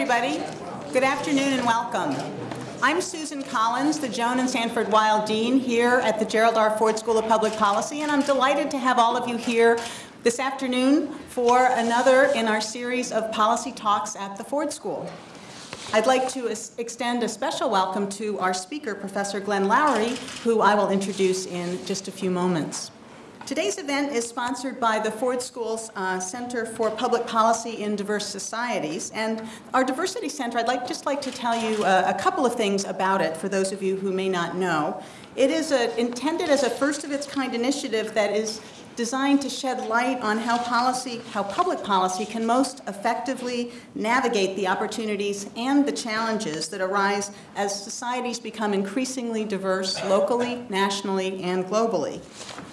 everybody. Good afternoon and welcome. I'm Susan Collins, the Joan and Sanford Weill Dean here at the Gerald R. Ford School of Public Policy, and I'm delighted to have all of you here this afternoon for another in our series of policy talks at the Ford School. I'd like to extend a special welcome to our speaker, Professor Glenn Loury, who I will introduce in just a few moments. Today's event is sponsored by the Ford School's uh, Center for Public Policy in Diverse Societies. And our Diversity Center, I'd like, just like to tell you uh, a couple of things about it for those of you who may not know. It is a, intended as a first of its kind initiative that is designed to shed light on how policy, how public policy can most effectively navigate the opportunities and the challenges that arise as societies become increasingly diverse locally, nationally, and globally.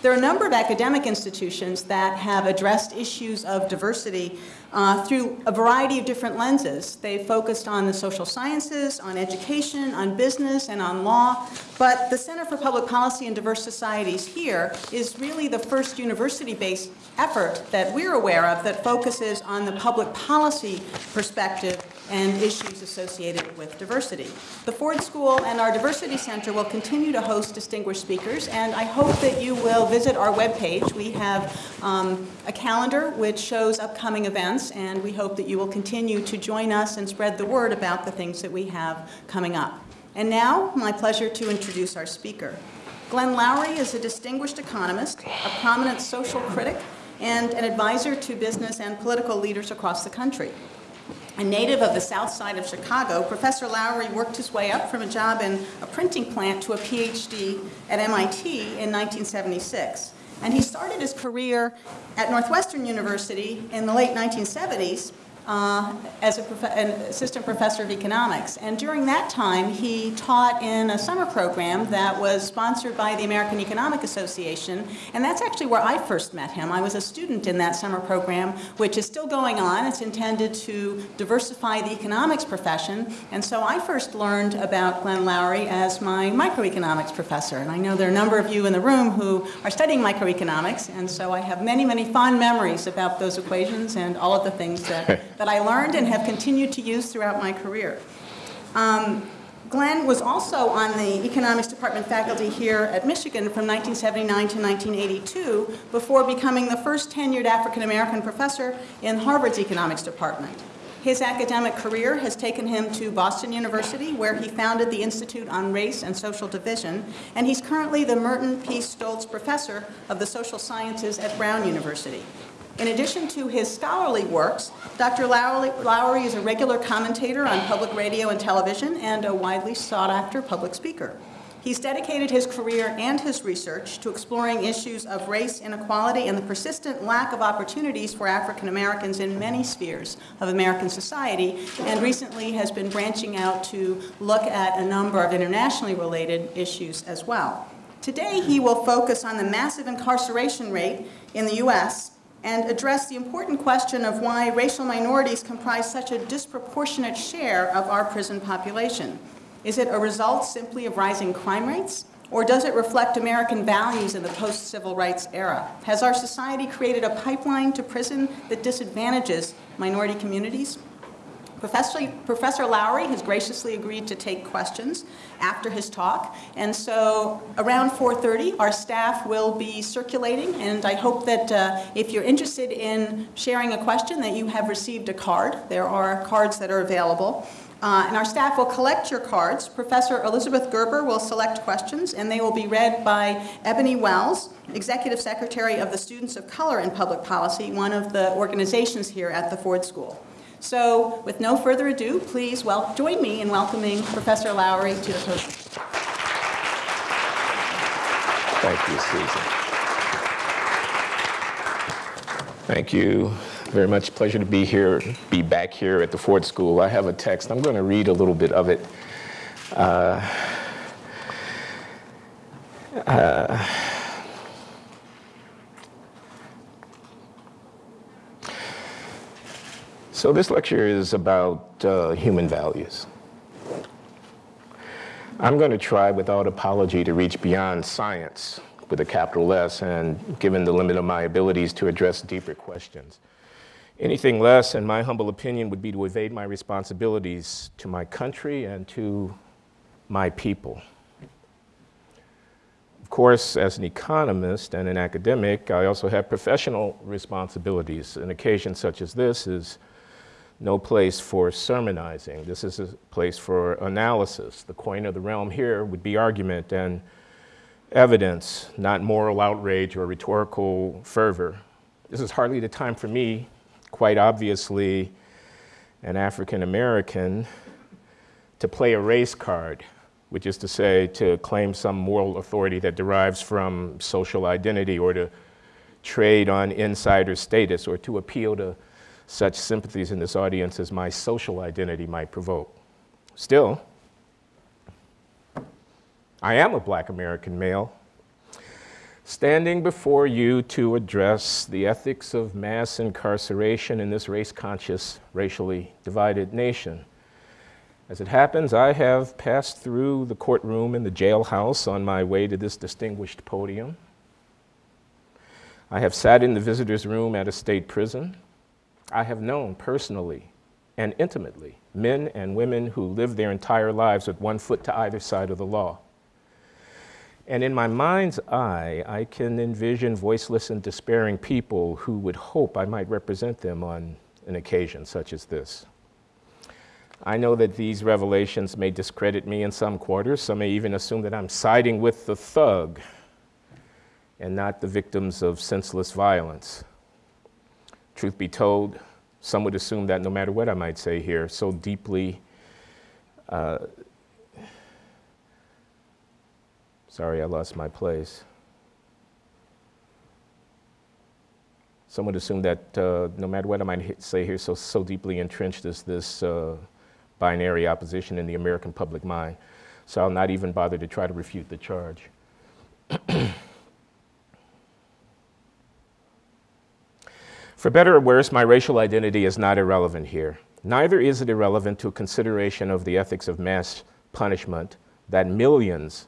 There are a number of academic institutions that have addressed issues of diversity uh, through a variety of different lenses. They focused on the social sciences, on education, on business, and on law. But the Center for Public Policy and Diverse Societies here is really the first university-based effort that we're aware of that focuses on the public policy perspective and issues associated with diversity. The Ford School and our Diversity Center will continue to host distinguished speakers, and I hope that you will visit our webpage. We have um, a calendar which shows upcoming events, and we hope that you will continue to join us and spread the word about the things that we have coming up. And now, my pleasure to introduce our speaker. Glenn Loury is a distinguished economist, a prominent social critic, and an advisor to business and political leaders across the country. A native of the south side of Chicago, Professor Loury worked his way up from a job in a printing plant to a PhD at MIT in 1976. And he started his career at Northwestern University in the late 1970s uh, as an assistant professor of economics. And during that time, he taught in a summer program that was sponsored by the American Economic Association. And that's actually where I first met him. I was a student in that summer program, which is still going on. It's intended to diversify the economics profession. And so I first learned about Glenn Loury as my microeconomics professor. And I know there are a number of you in the room who are studying microeconomics. And so I have many, many fond memories about those equations and all of the things that that I learned and have continued to use throughout my career. Um, Glenn was also on the economics department faculty here at Michigan from 1979 to 1982 before becoming the first tenured African-American professor in Harvard's economics department. His academic career has taken him to Boston University, where he founded the Institute on Race and Social Division, and he's currently the Merton P. Stoltz Professor of the Social Sciences at Brown University. In addition to his scholarly works, Dr. Loury, Loury is a regular commentator on public radio and television and a widely sought after public speaker. He's dedicated his career and his research to exploring issues of race inequality and the persistent lack of opportunities for African Americans in many spheres of American society, and recently has been branching out to look at a number of internationally related issues as well. Today, he will focus on the massive incarceration rate in the U.S and address the important question of why racial minorities comprise such a disproportionate share of our prison population. Is it a result simply of rising crime rates? Or does it reflect American values in the post-civil rights era? Has our society created a pipeline to prison that disadvantages minority communities? Professor, Professor Loury has graciously agreed to take questions after his talk. And so around 4.30, our staff will be circulating. And I hope that uh, if you're interested in sharing a question, that you have received a card. There are cards that are available. Uh, and our staff will collect your cards. Professor Elizabeth Gerber will select questions, and they will be read by Ebony Wells, Executive Secretary of the Students of Color in Public Policy, one of the organizations here at the Ford School. So with no further ado, please well, join me in welcoming Professor Loury to the podium. Thank you, Susan. Thank you very much. Pleasure to be here, be back here at the Ford School. I have a text. I'm going to read a little bit of it. Uh, uh, So this lecture is about uh, human values. I'm going to try without apology to reach beyond science with a capital S and given the limit of my abilities to address deeper questions. Anything less, in my humble opinion, would be to evade my responsibilities to my country and to my people. Of course, as an economist and an academic, I also have professional responsibilities. An occasion such as this is no place for sermonizing. This is a place for analysis. The coin of the realm here would be argument and evidence, not moral outrage or rhetorical fervor. This is hardly the time for me quite obviously an African American, to play a race card, which is to say, to claim some moral authority that derives from social identity or to trade on insider status or to appeal to such sympathies in this audience as my social identity might provoke. Still, I am a black American male standing before you to address the ethics of mass incarceration in this race-conscious, racially divided nation. As it happens, I have passed through the courtroom and the jailhouse on my way to this distinguished podium. I have sat in the visitor's room at a state prison. I have known personally and intimately men and women who live their entire lives with one foot to either side of the law. And in my mind's eye, I can envision voiceless and despairing people who would hope I might represent them on an occasion such as this. I know that these revelations may discredit me in some quarters. Some may even assume that I'm siding with the thug and not the victims of senseless violence. Truth be told, some would assume that no matter what I might say here, so deeply uh, Sorry, I lost my place. Some would assume that uh, no matter what I might say here, so, so deeply entrenched is this uh, binary opposition in the American public mind. So I'll not even bother to try to refute the charge. For better or worse, my racial identity is not irrelevant here. Neither is it irrelevant to a consideration of the ethics of mass punishment that millions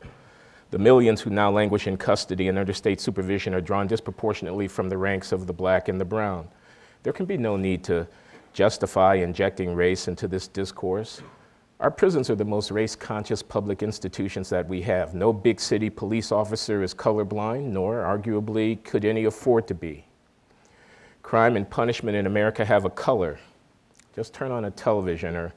the millions who now languish in custody and under state supervision are drawn disproportionately from the ranks of the black and the brown. There can be no need to justify injecting race into this discourse. Our prisons are the most race-conscious public institutions that we have. No big city police officer is colorblind, nor arguably could any afford to be. Crime and punishment in America have a color. Just turn on a television or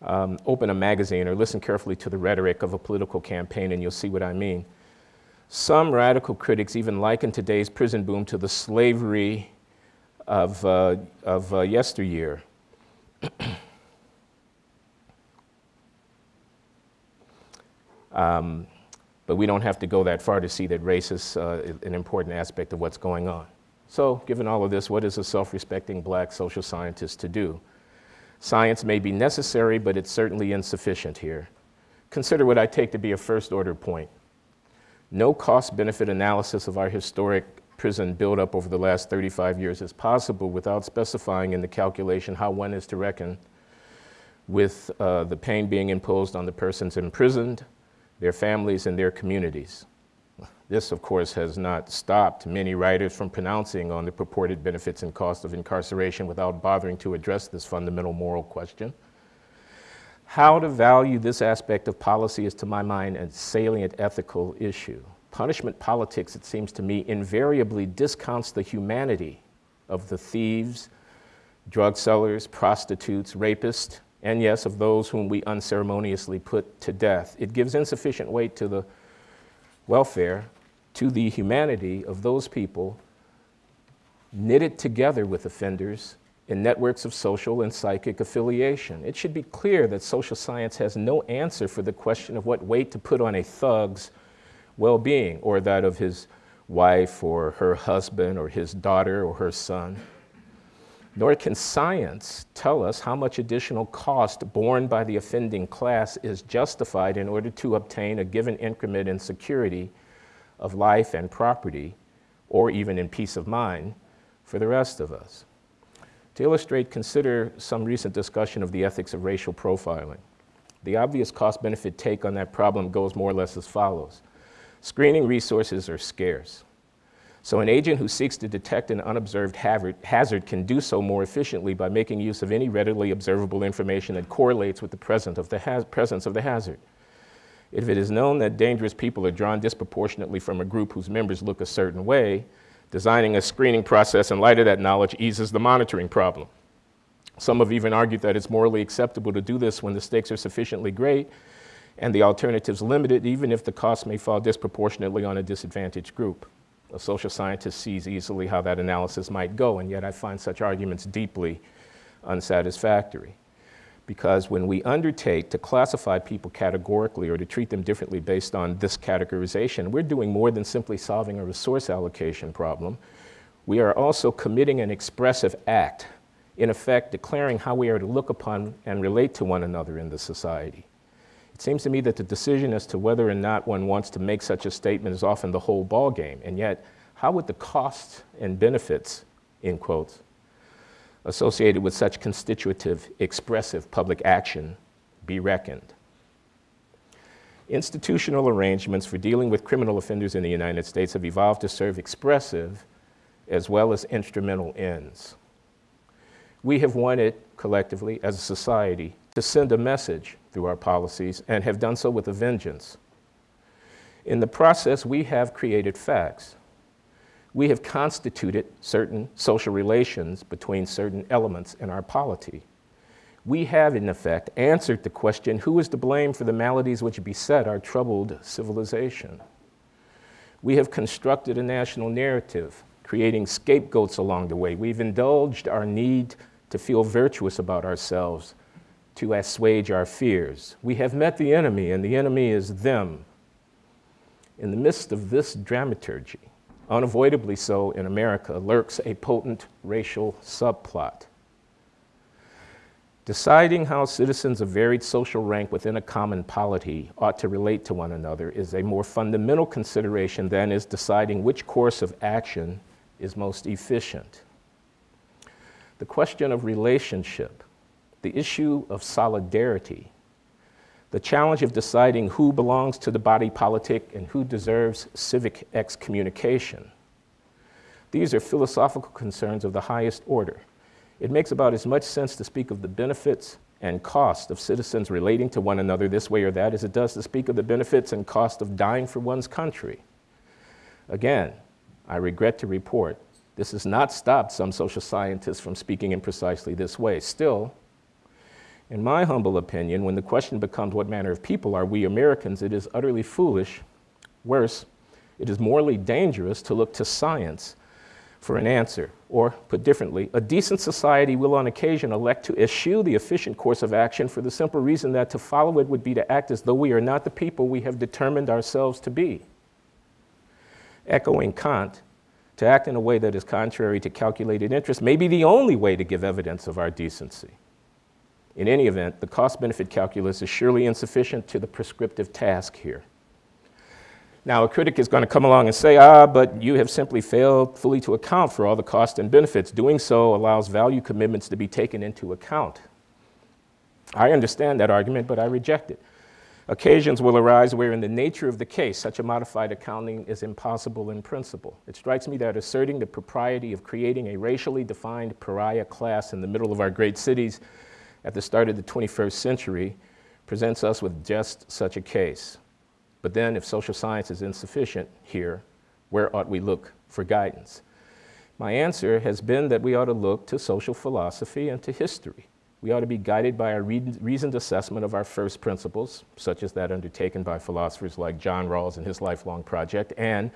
um, open a magazine or listen carefully to the rhetoric of a political campaign and you'll see what I mean. Some radical critics even liken today's prison boom to the slavery of, uh, of uh, yesteryear. um, but we don't have to go that far to see that race is uh, an important aspect of what's going on. So, given all of this, what is a self-respecting black social scientist to do? Science may be necessary, but it's certainly insufficient here. Consider what I take to be a first order point. No cost benefit analysis of our historic prison buildup over the last 35 years is possible without specifying in the calculation how one is to reckon with uh, the pain being imposed on the persons imprisoned, their families, and their communities. This, of course, has not stopped many writers from pronouncing on the purported benefits and costs of incarceration without bothering to address this fundamental moral question. How to value this aspect of policy is, to my mind, a salient ethical issue. Punishment politics, it seems to me, invariably discounts the humanity of the thieves, drug sellers, prostitutes, rapists, and yes, of those whom we unceremoniously put to death. It gives insufficient weight to the welfare to the humanity of those people knitted together with offenders in networks of social and psychic affiliation. It should be clear that social science has no answer for the question of what weight to put on a thug's well-being or that of his wife or her husband or his daughter or her son. Nor can science tell us how much additional cost borne by the offending class is justified in order to obtain a given increment in security of life and property, or even in peace of mind, for the rest of us. To illustrate, consider some recent discussion of the ethics of racial profiling. The obvious cost-benefit take on that problem goes more or less as follows. Screening resources are scarce. So, an agent who seeks to detect an unobserved hazard can do so more efficiently by making use of any readily observable information that correlates with the presence of the, presence of the hazard. If it is known that dangerous people are drawn disproportionately from a group whose members look a certain way, designing a screening process in light of that knowledge eases the monitoring problem. Some have even argued that it's morally acceptable to do this when the stakes are sufficiently great and the alternatives limited, even if the cost may fall disproportionately on a disadvantaged group. A social scientist sees easily how that analysis might go, and yet I find such arguments deeply unsatisfactory. Because when we undertake to classify people categorically or to treat them differently based on this categorization, we're doing more than simply solving a resource allocation problem. We are also committing an expressive act, in effect declaring how we are to look upon and relate to one another in the society. It seems to me that the decision as to whether or not one wants to make such a statement is often the whole ballgame. And yet, how would the costs and benefits, in quotes, associated with such constitutive, expressive public action be reckoned? Institutional arrangements for dealing with criminal offenders in the United States have evolved to serve expressive as well as instrumental ends. We have wanted collectively as a society to send a message through our policies and have done so with a vengeance. In the process, we have created facts. We have constituted certain social relations between certain elements in our polity. We have, in effect, answered the question who is to blame for the maladies which beset our troubled civilization? We have constructed a national narrative, creating scapegoats along the way. We've indulged our need to feel virtuous about ourselves to assuage our fears. We have met the enemy, and the enemy is them. In the midst of this dramaturgy, unavoidably so in America, lurks a potent racial subplot. Deciding how citizens of varied social rank within a common polity ought to relate to one another is a more fundamental consideration than is deciding which course of action is most efficient. The question of relationship the issue of solidarity, the challenge of deciding who belongs to the body politic and who deserves civic excommunication. These are philosophical concerns of the highest order. It makes about as much sense to speak of the benefits and cost of citizens relating to one another this way or that as it does to speak of the benefits and cost of dying for one's country. Again, I regret to report this has not stopped some social scientists from speaking in precisely this way. Still, in my humble opinion, when the question becomes what manner of people are we Americans, it is utterly foolish. Worse, it is morally dangerous to look to science for an answer. Or, put differently, a decent society will on occasion elect to eschew the efficient course of action for the simple reason that to follow it would be to act as though we are not the people we have determined ourselves to be. Echoing Kant, to act in a way that is contrary to calculated interest may be the only way to give evidence of our decency. In any event, the cost benefit calculus is surely insufficient to the prescriptive task here. Now, a critic is going to come along and say, ah, but you have simply failed fully to account for all the costs and benefits. Doing so allows value commitments to be taken into account. I understand that argument, but I reject it. Occasions will arise where, in the nature of the case, such a modified accounting is impossible in principle. It strikes me that asserting the propriety of creating a racially defined pariah class in the middle of our great cities at the start of the 21st century presents us with just such a case. But then, if social science is insufficient here, where ought we look for guidance? My answer has been that we ought to look to social philosophy and to history. We ought to be guided by a reasoned assessment of our first principles, such as that undertaken by philosophers like John Rawls in his lifelong project, and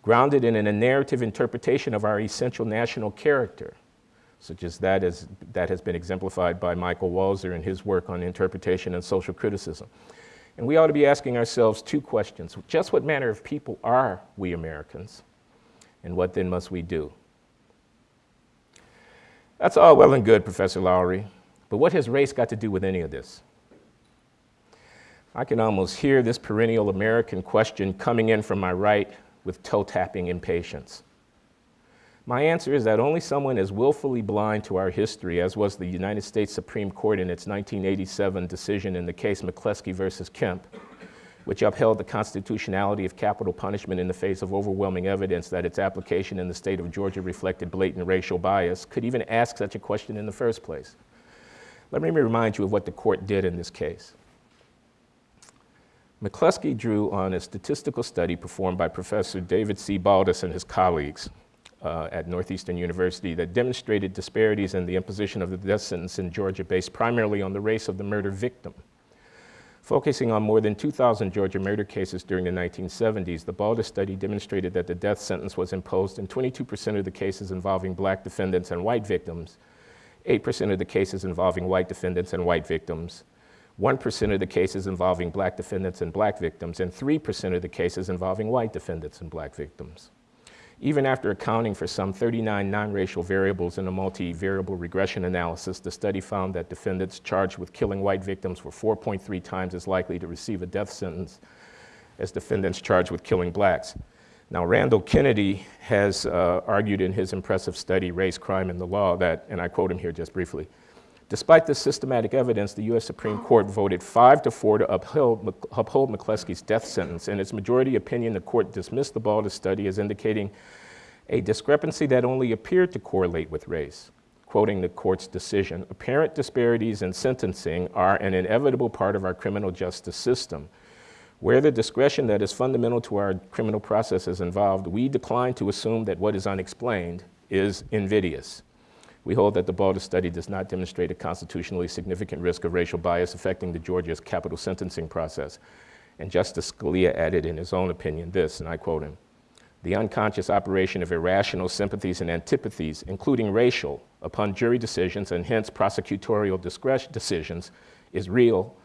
grounded in a narrative interpretation of our essential national character, such as that, is, that has been exemplified by Michael Walzer in his work on interpretation and social criticism. And we ought to be asking ourselves two questions. Just what manner of people are we Americans? And what then must we do? That's all well and good, Professor Loury, but what has race got to do with any of this? I can almost hear this perennial American question coming in from my right with toe tapping impatience. My answer is that only someone as willfully blind to our history as was the United States Supreme Court in its 1987 decision in the case McCleskey versus Kemp which upheld the constitutionality of capital punishment in the face of overwhelming evidence that its application in the state of Georgia reflected blatant racial bias, could even ask such a question in the first place. Let me remind you of what the court did in this case. McCleskey drew on a statistical study performed by Professor David C. Baldus and his colleagues uh, at Northeastern University that demonstrated disparities in the imposition of the death sentence in Georgia based primarily on the race of the murder victim. Focusing on more than 2,000 Georgia murder cases during the 1970s, the Baldus study demonstrated that the death sentence was imposed in 22% of the cases involving black defendants and white victims, 8% of the cases involving white defendants and white victims, 1% of the cases involving black defendants and black victims, and 3% of the cases involving white defendants and black victims. Even after accounting for some 39 non-racial variables in a multi-variable regression analysis, the study found that defendants charged with killing white victims were 4.3 times as likely to receive a death sentence as defendants charged with killing blacks. Now, Randall Kennedy has uh, argued in his impressive study, Race, Crime, and the Law, that, and I quote him here just briefly, Despite this systematic evidence, the U.S. Supreme Court voted 5 to 4 to uphold, uphold McCleskey's death sentence. In its majority opinion, the court dismissed the Baldus study as indicating a discrepancy that only appeared to correlate with race. Quoting the court's decision, apparent disparities in sentencing are an inevitable part of our criminal justice system. Where the discretion that is fundamental to our criminal process is involved, we decline to assume that what is unexplained is invidious. We hold that the Baldus study does not demonstrate a constitutionally significant risk of racial bias affecting the Georgia's capital sentencing process. And Justice Scalia added in his own opinion this, and I quote him, the unconscious operation of irrational sympathies and antipathies, including racial, upon jury decisions and hence prosecutorial discretion decisions is real,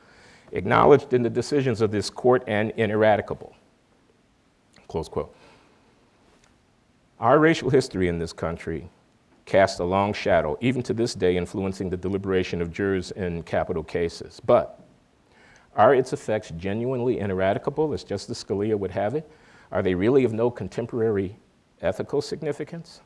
acknowledged in the decisions of this court and ineradicable. Close quote. Our racial history in this country cast a long shadow, even to this day, influencing the deliberation of jurors in capital cases. But are its effects genuinely ineradicable, as Justice Scalia would have it? Are they really of no contemporary ethical significance?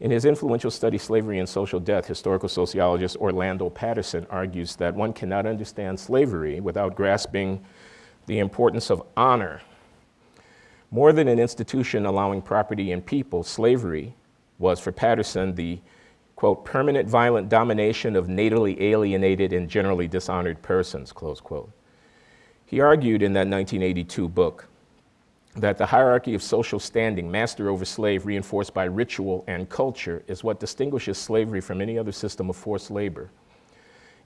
In his influential study, Slavery and Social Death, historical sociologist Orlando Patterson argues that one cannot understand slavery without grasping the importance of honor. More than an institution allowing property and people, slavery was for Patterson the, quote, permanent violent domination of natally alienated and generally dishonored persons, close quote. He argued in that 1982 book that the hierarchy of social standing, master over slave, reinforced by ritual and culture, is what distinguishes slavery from any other system of forced labor.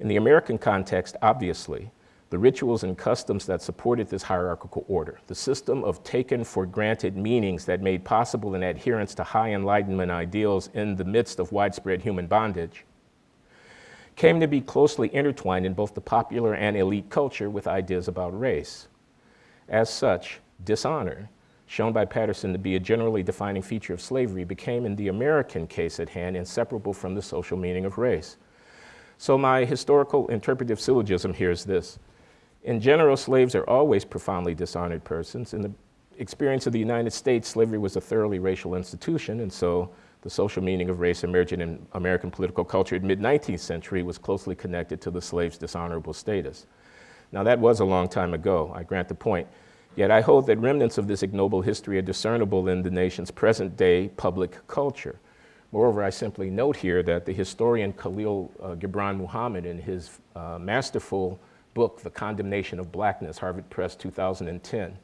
In the American context, obviously, the rituals and customs that supported this hierarchical order, the system of taken for granted meanings that made possible an adherence to high Enlightenment ideals in the midst of widespread human bondage, came to be closely intertwined in both the popular and elite culture with ideas about race. As such, dishonor, shown by Patterson to be a generally defining feature of slavery, became, in the American case at hand, inseparable from the social meaning of race. So my historical interpretive syllogism here is this. In general, slaves are always profoundly dishonored persons. In the experience of the United States, slavery was a thoroughly racial institution, and so the social meaning of race emerging in American political culture in mid-19th century was closely connected to the slave's dishonorable status. Now that was a long time ago, I grant the point. Yet I hold that remnants of this ignoble history are discernible in the nation's present day public culture. Moreover, I simply note here that the historian Khalil uh, Gibran Muhammad, in his uh, masterful book, The Condemnation of Blackness, Harvard Press 2010.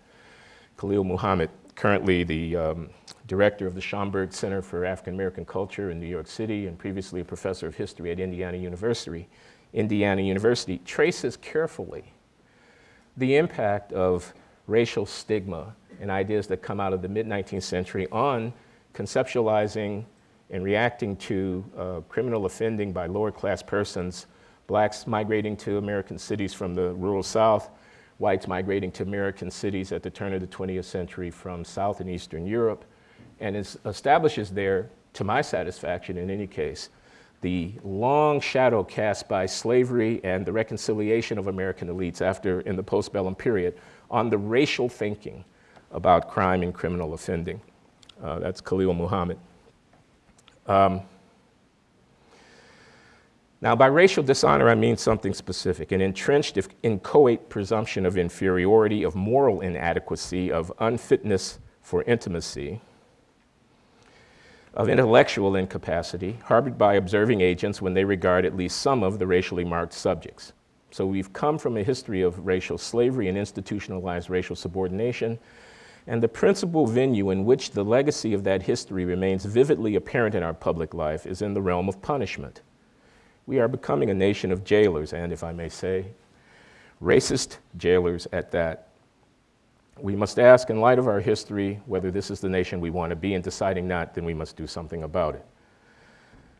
Khalil Muhammad, currently the um, director of the Schomburg Center for African American Culture in New York City and previously a professor of history at Indiana University, Indiana University, traces carefully the impact of racial stigma and ideas that come out of the mid-19th century on conceptualizing and reacting to uh, criminal offending by lower class persons blacks migrating to American cities from the rural South, whites migrating to American cities at the turn of the 20th century from South and Eastern Europe, and establishes there, to my satisfaction in any case, the long shadow cast by slavery and the reconciliation of American elites after, in the postbellum period, on the racial thinking about crime and criminal offending. Uh, that's Khalil Muhammad. Um, Now, by racial dishonor, I mean something specific an entrenched, inchoate presumption of inferiority, of moral inadequacy, of unfitness for intimacy, of intellectual incapacity, harbored by observing agents when they regard at least some of the racially marked subjects. So we've come from a history of racial slavery and institutionalized racial subordination, and the principal venue in which the legacy of that history remains vividly apparent in our public life is in the realm of punishment. We are becoming a nation of jailers, and if I may say, racist jailers at that. We must ask, in light of our history, whether this is the nation we want to be, and deciding not, then we must do something about it.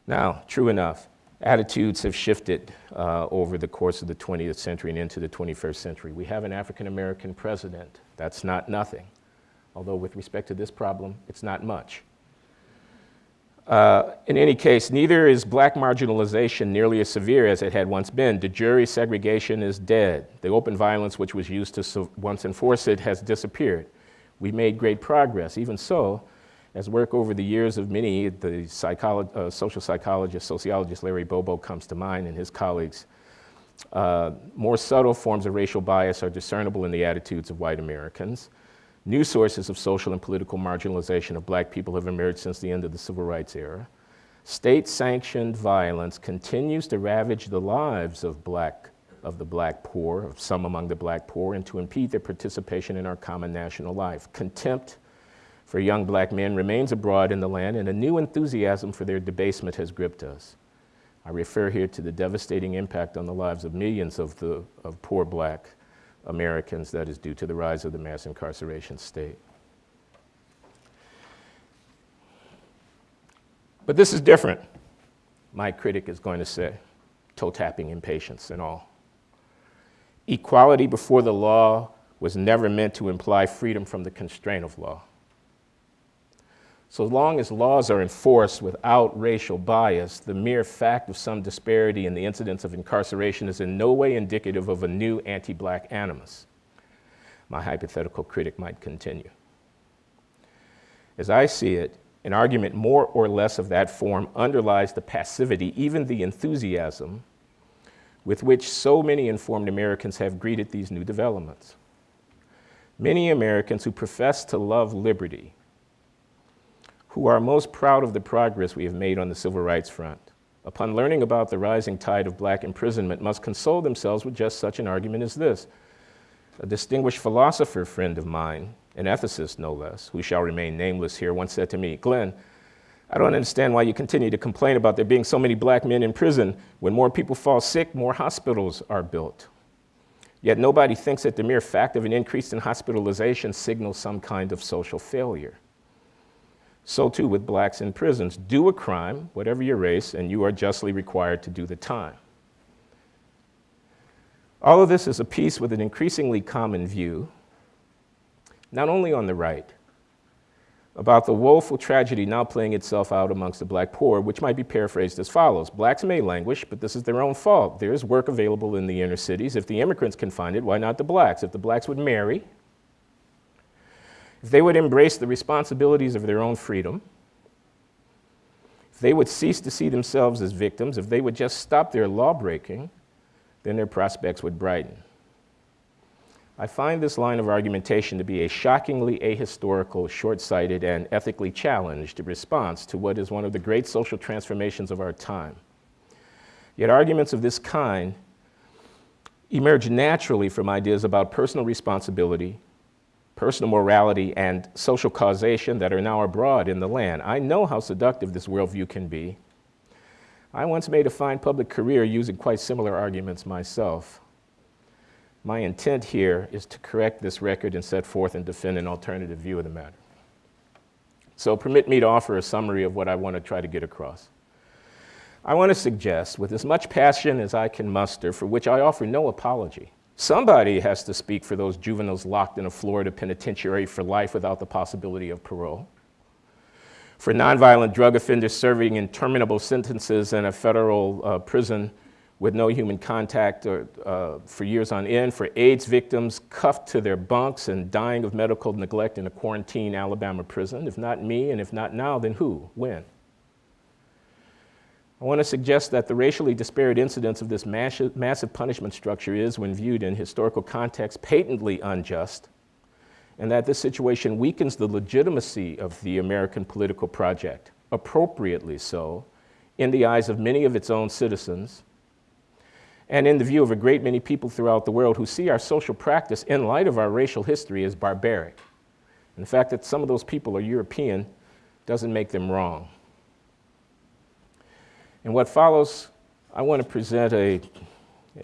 Now, true enough, attitudes have shifted uh, over the course of the 20th century and into the 21st century. We have an African American president. That's not nothing. Although, with respect to this problem, it's not much. Uh, in any case, neither is black marginalization nearly as severe as it had once been. De jure segregation is dead. The open violence which was used to once enforce it has disappeared. We made great progress. Even so, as work over the years of many, the uh, social psychologist, sociologist Larry Bobo comes to mind and his colleagues, uh, more subtle forms of racial bias are discernible in the attitudes of white Americans. New sources of social and political marginalization of black people have emerged since the end of the civil rights era. State sanctioned violence continues to ravage the lives of black of the black poor, of some among the black poor, and to impede their participation in our common national life. Contempt for young black men remains abroad in the land, and a new enthusiasm for their debasement has gripped us. I refer here to the devastating impact on the lives of millions of, the, of poor black Americans that is due to the rise of the mass incarceration state. But this is different, my critic is going to say, toe tapping impatience and all. Equality before the law was never meant to imply freedom from the constraint of law. So long as laws are enforced without racial bias, the mere fact of some disparity in the incidence of incarceration is in no way indicative of a new anti-black animus. My hypothetical critic might continue. As I see it, an argument more or less of that form underlies the passivity, even the enthusiasm, with which so many informed Americans have greeted these new developments. Many Americans who profess to love liberty who are most proud of the progress we have made on the civil rights front, upon learning about the rising tide of black imprisonment, must console themselves with just such an argument as this. A distinguished philosopher friend of mine, an ethicist no less, who shall remain nameless here, once said to me, Glenn, I don't understand why you continue to complain about there being so many black men in prison. When more people fall sick, more hospitals are built. Yet nobody thinks that the mere fact of an increase in hospitalization signals some kind of social failure. So too with blacks in prisons. Do a crime, whatever your race, and you are justly required to do the time. All of this is a piece with an increasingly common view, not only on the right, about the woeful tragedy now playing itself out amongst the black poor, which might be paraphrased as follows Blacks may languish, but this is their own fault. There is work available in the inner cities. If the immigrants can find it, why not the blacks? If the blacks would marry, if they would embrace the responsibilities of their own freedom, if they would cease to see themselves as victims, if they would just stop their law breaking, then their prospects would brighten. I find this line of argumentation to be a shockingly ahistorical, short sighted, and ethically challenged response to what is one of the great social transformations of our time. Yet, arguments of this kind emerge naturally from ideas about personal responsibility, personal morality, and social causation that are now abroad in the land. I know how seductive this worldview can be. I once made a fine public career using quite similar arguments myself. My intent here is to correct this record and set forth and defend an alternative view of the matter. So permit me to offer a summary of what I want to try to get across. I want to suggest, with as much passion as I can muster, for which I offer no apology, Somebody has to speak for those juveniles locked in a Florida penitentiary for life without the possibility of parole. For nonviolent drug offenders serving interminable sentences in a federal uh, prison with no human contact or, uh, for years on end, for AIDS victims cuffed to their bunks and dying of medical neglect in a quarantine Alabama prison. If not me, and if not now, then who? When? I want to suggest that the racially disparate incidence of this massive punishment structure is, when viewed in historical context, patently unjust, and that this situation weakens the legitimacy of the American political project, appropriately so, in the eyes of many of its own citizens, and in the view of a great many people throughout the world who see our social practice in light of our racial history as barbaric. And the fact that some of those people are European doesn't make them wrong. In what follows, I want to present a,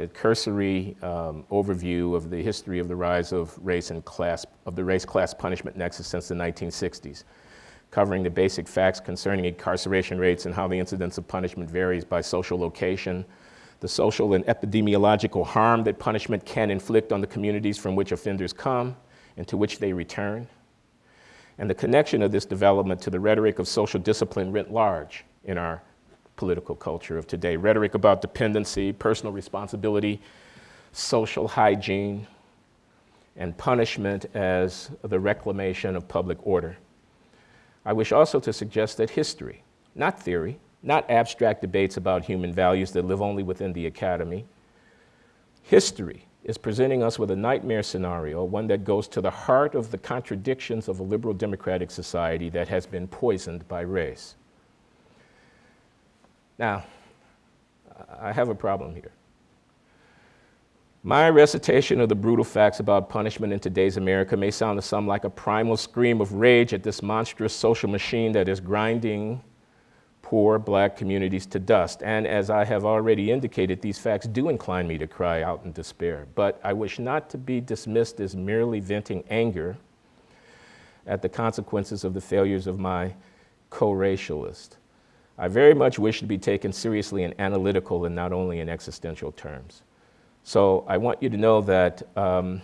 a cursory um, overview of the history of the rise of race and class, of the race-class punishment nexus since the 1960s, covering the basic facts concerning incarceration rates and how the incidence of punishment varies by social location, the social and epidemiological harm that punishment can inflict on the communities from which offenders come and to which they return, and the connection of this development to the rhetoric of social discipline writ large in our political culture of today. Rhetoric about dependency, personal responsibility, social hygiene, and punishment as the reclamation of public order. I wish also to suggest that history, not theory, not abstract debates about human values that live only within the academy, history is presenting us with a nightmare scenario, one that goes to the heart of the contradictions of a liberal democratic society that has been poisoned by race. Now, I have a problem here. My recitation of the brutal facts about punishment in today's America may sound to some like a primal scream of rage at this monstrous social machine that is grinding poor black communities to dust. And as I have already indicated, these facts do incline me to cry out in despair. But I wish not to be dismissed as merely venting anger at the consequences of the failures of my co-racialist. I very much wish to be taken seriously and analytical and not only in existential terms. So I want you to know that um,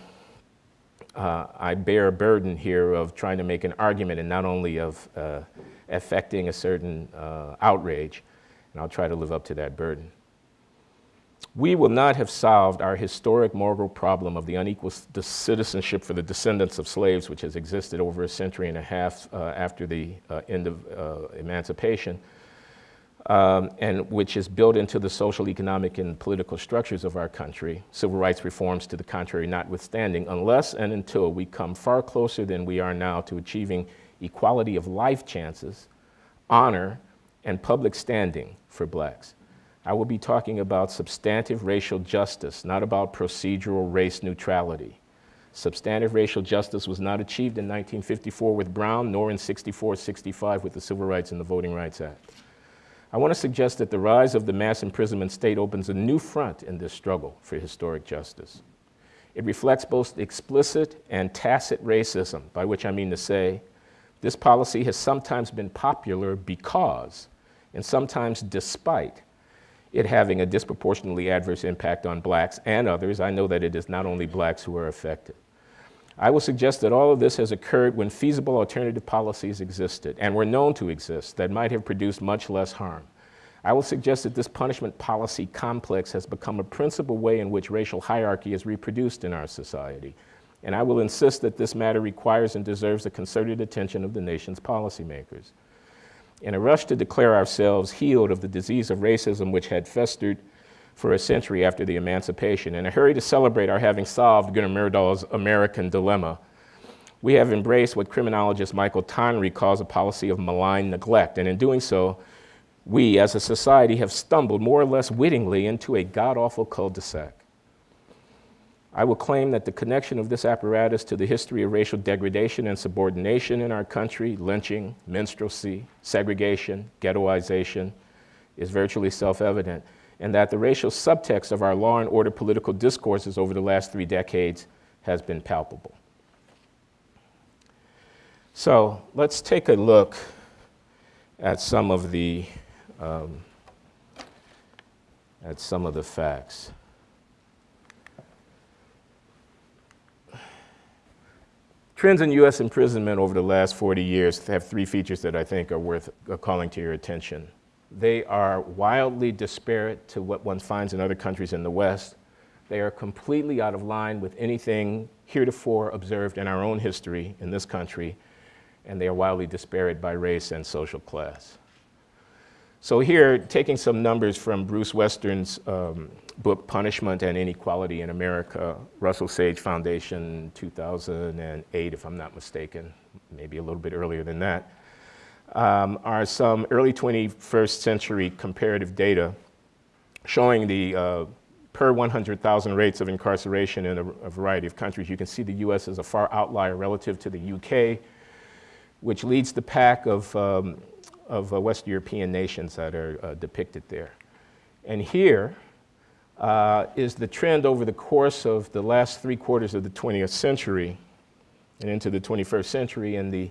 uh, I bear a burden here of trying to make an argument and not only of uh, affecting a certain uh, outrage, and I'll try to live up to that burden. We will not have solved our historic moral problem of the unequal citizenship for the descendants of slaves, which has existed over a century and a half uh, after the uh, end of uh, emancipation, um, and which is built into the social, economic, and political structures of our country, civil rights reforms to the contrary notwithstanding, unless and until we come far closer than we are now to achieving equality of life chances, honor, and public standing for blacks. I will be talking about substantive racial justice, not about procedural race neutrality. Substantive racial justice was not achieved in 1954 with Brown, nor in 64-65 with the Civil Rights and the Voting Rights Act. I want to suggest that the rise of the mass imprisonment state opens a new front in this struggle for historic justice. It reflects both explicit and tacit racism, by which I mean to say, this policy has sometimes been popular because, and sometimes despite, it having a disproportionately adverse impact on blacks and others. I know that it is not only blacks who are affected. I will suggest that all of this has occurred when feasible alternative policies existed and were known to exist that might have produced much less harm. I will suggest that this punishment policy complex has become a principal way in which racial hierarchy is reproduced in our society. And I will insist that this matter requires and deserves the concerted attention of the nation's policymakers. In a rush to declare ourselves healed of the disease of racism which had festered for a century after the emancipation. In a hurry to celebrate our having solved Gunnar Myrdal's American dilemma, we have embraced what criminologist Michael Tonry calls a policy of malign neglect. And in doing so, we as a society have stumbled more or less wittingly into a god-awful cul-de-sac. I will claim that the connection of this apparatus to the history of racial degradation and subordination in our country, lynching, minstrelsy, segregation, ghettoization, is virtually self-evident and that the racial subtext of our law and order political discourses over the last three decades has been palpable. So let's take a look at some of the um, at some of the facts. Trends in U.S. imprisonment over the last 40 years have three features that I think are worth calling to your attention. They are wildly disparate to what one finds in other countries in the West. They are completely out of line with anything heretofore observed in our own history in this country, and they are wildly disparate by race and social class. So here, taking some numbers from Bruce Western's um, book, Punishment and Inequality in America, Russell Sage Foundation, 2008, if I'm not mistaken, maybe a little bit earlier than that, um, are some early 21st century comparative data showing the uh, per 100,000 rates of incarceration in a, a, variety of countries. You can see the US is a far outlier relative to the UK, which leads the pack of, um, of uh, West European nations that are uh, depicted there. And here uh, is the trend over the course of the last three quarters of the 20th century and into the 21st century and the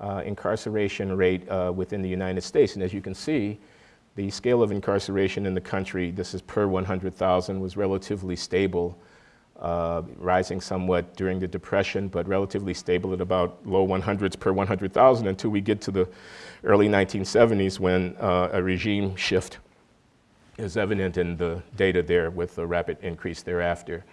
uh, incarceration rate uh, within the United States. And as you can see, the scale of incarceration in the country, this is per 100,000, was relatively stable, uh, rising somewhat during the Depression, but relatively stable at about low 100s per 100,000 until we get to the early 1970s when uh, a regime shift is evident in the data there with a rapid increase thereafter.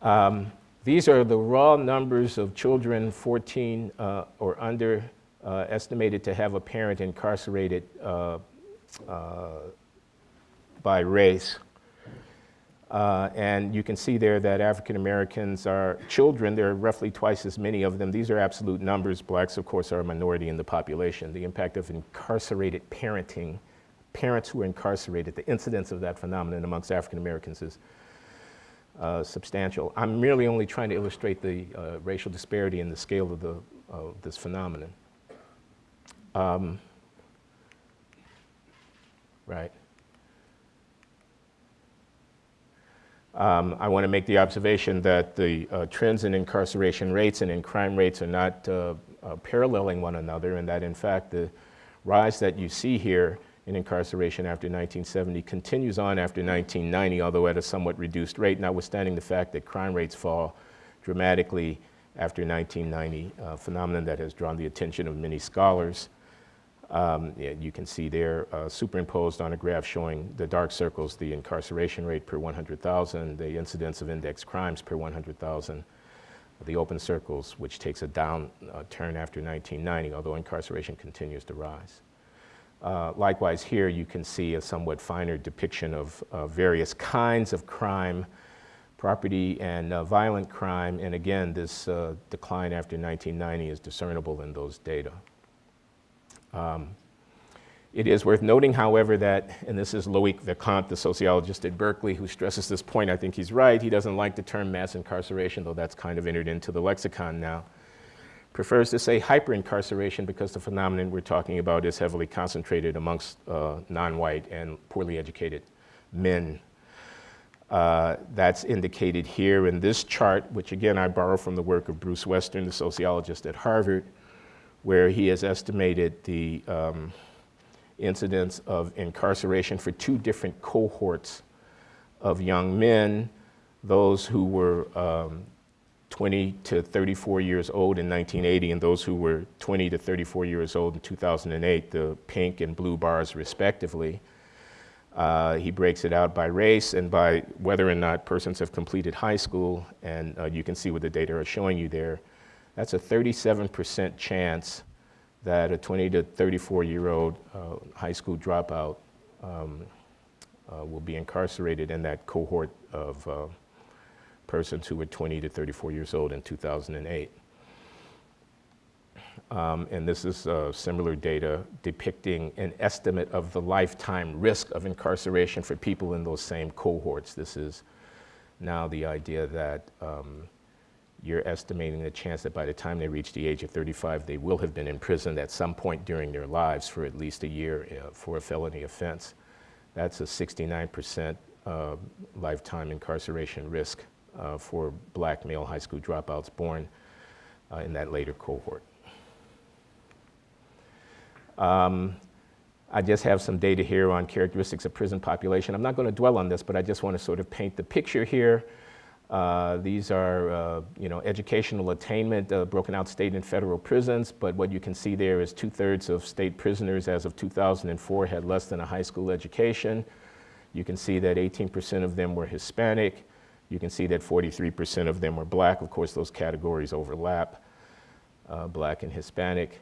Um, these are the raw numbers of children 14 uh, or under uh, estimated to have a parent incarcerated uh, uh by race. Uh, and you can see there that African Americans are children. There are roughly twice as many of them. These are absolute numbers. Blacks, of course, are a minority in the population. The impact of incarcerated parenting, parents who are incarcerated, the incidence of that phenomenon amongst African Americans is uh, substantial. I'm merely only trying to illustrate the uh, racial disparity and the scale of, the, of this phenomenon. Um, right. Um, I want to make the observation that the uh, trends in incarceration rates and in crime rates are not uh, uh, paralleling one another, and that in fact the rise that you see here in incarceration after 1970 continues on after 1990, although at a somewhat reduced rate, notwithstanding the fact that crime rates fall dramatically after 1990, a phenomenon that has drawn the attention of many scholars. Um, you can see there uh, superimposed on a graph showing the dark circles, the incarceration rate per 100,000, the incidence of index crimes per 100,000, the open circles, which takes a down uh, turn after 1990, although incarceration continues to rise. Uh, likewise, here you can see a somewhat finer depiction of uh, various kinds of crime, property and uh, violent crime, and again, this uh, decline after 1990 is discernible in those data. Um, it is worth noting, however, that, and this is Loic Wacquant, the sociologist at Berkeley, who stresses this point. I think he's right. He doesn't like the term mass incarceration, though that's kind of entered into the lexicon now prefers to say hyperincarceration because the phenomenon we're talking about is heavily concentrated amongst uh, non-white and poorly educated men. Uh, that's indicated here in this chart, which again I borrow from the work of Bruce Western, the sociologist at Harvard, where he has estimated the um, incidence of incarceration for two different cohorts of young men, those who were um, 20 to 34 years old in 1980 and those who were 20 to 34 years old in 2008, the pink and blue bars respectively. Uh, he breaks it out by race and by whether or not persons have completed high school, and uh, you can see what the data are showing you there. That's a 37% chance that a 20 to 34 year old uh, high school dropout um, uh, will be incarcerated in that cohort of uh, persons who were 20 to 34 years old in 2008. Um, and this is uh, similar data depicting an estimate of the lifetime risk of incarceration for people in those same cohorts. This is now the idea that um, you're estimating the chance that by the time they reach the age of 35, they will have been imprisoned at some point during their lives for at least a year uh, for a felony offense. That's a 69% uh, lifetime incarceration risk uh, for black male high school dropouts born uh, in that later cohort. Um, I just have some data here on characteristics of prison population. I'm not going to dwell on this, but I just want to sort of paint the picture here. Uh, these are, uh, you know, educational attainment uh, broken out state and federal prisons, but what you can see there is two-thirds of state prisoners as of 2004 had less than a high school education. You can see that 18% of them were Hispanic, you can see that 43% of them were black. Of course, those categories overlap, uh, black and Hispanic.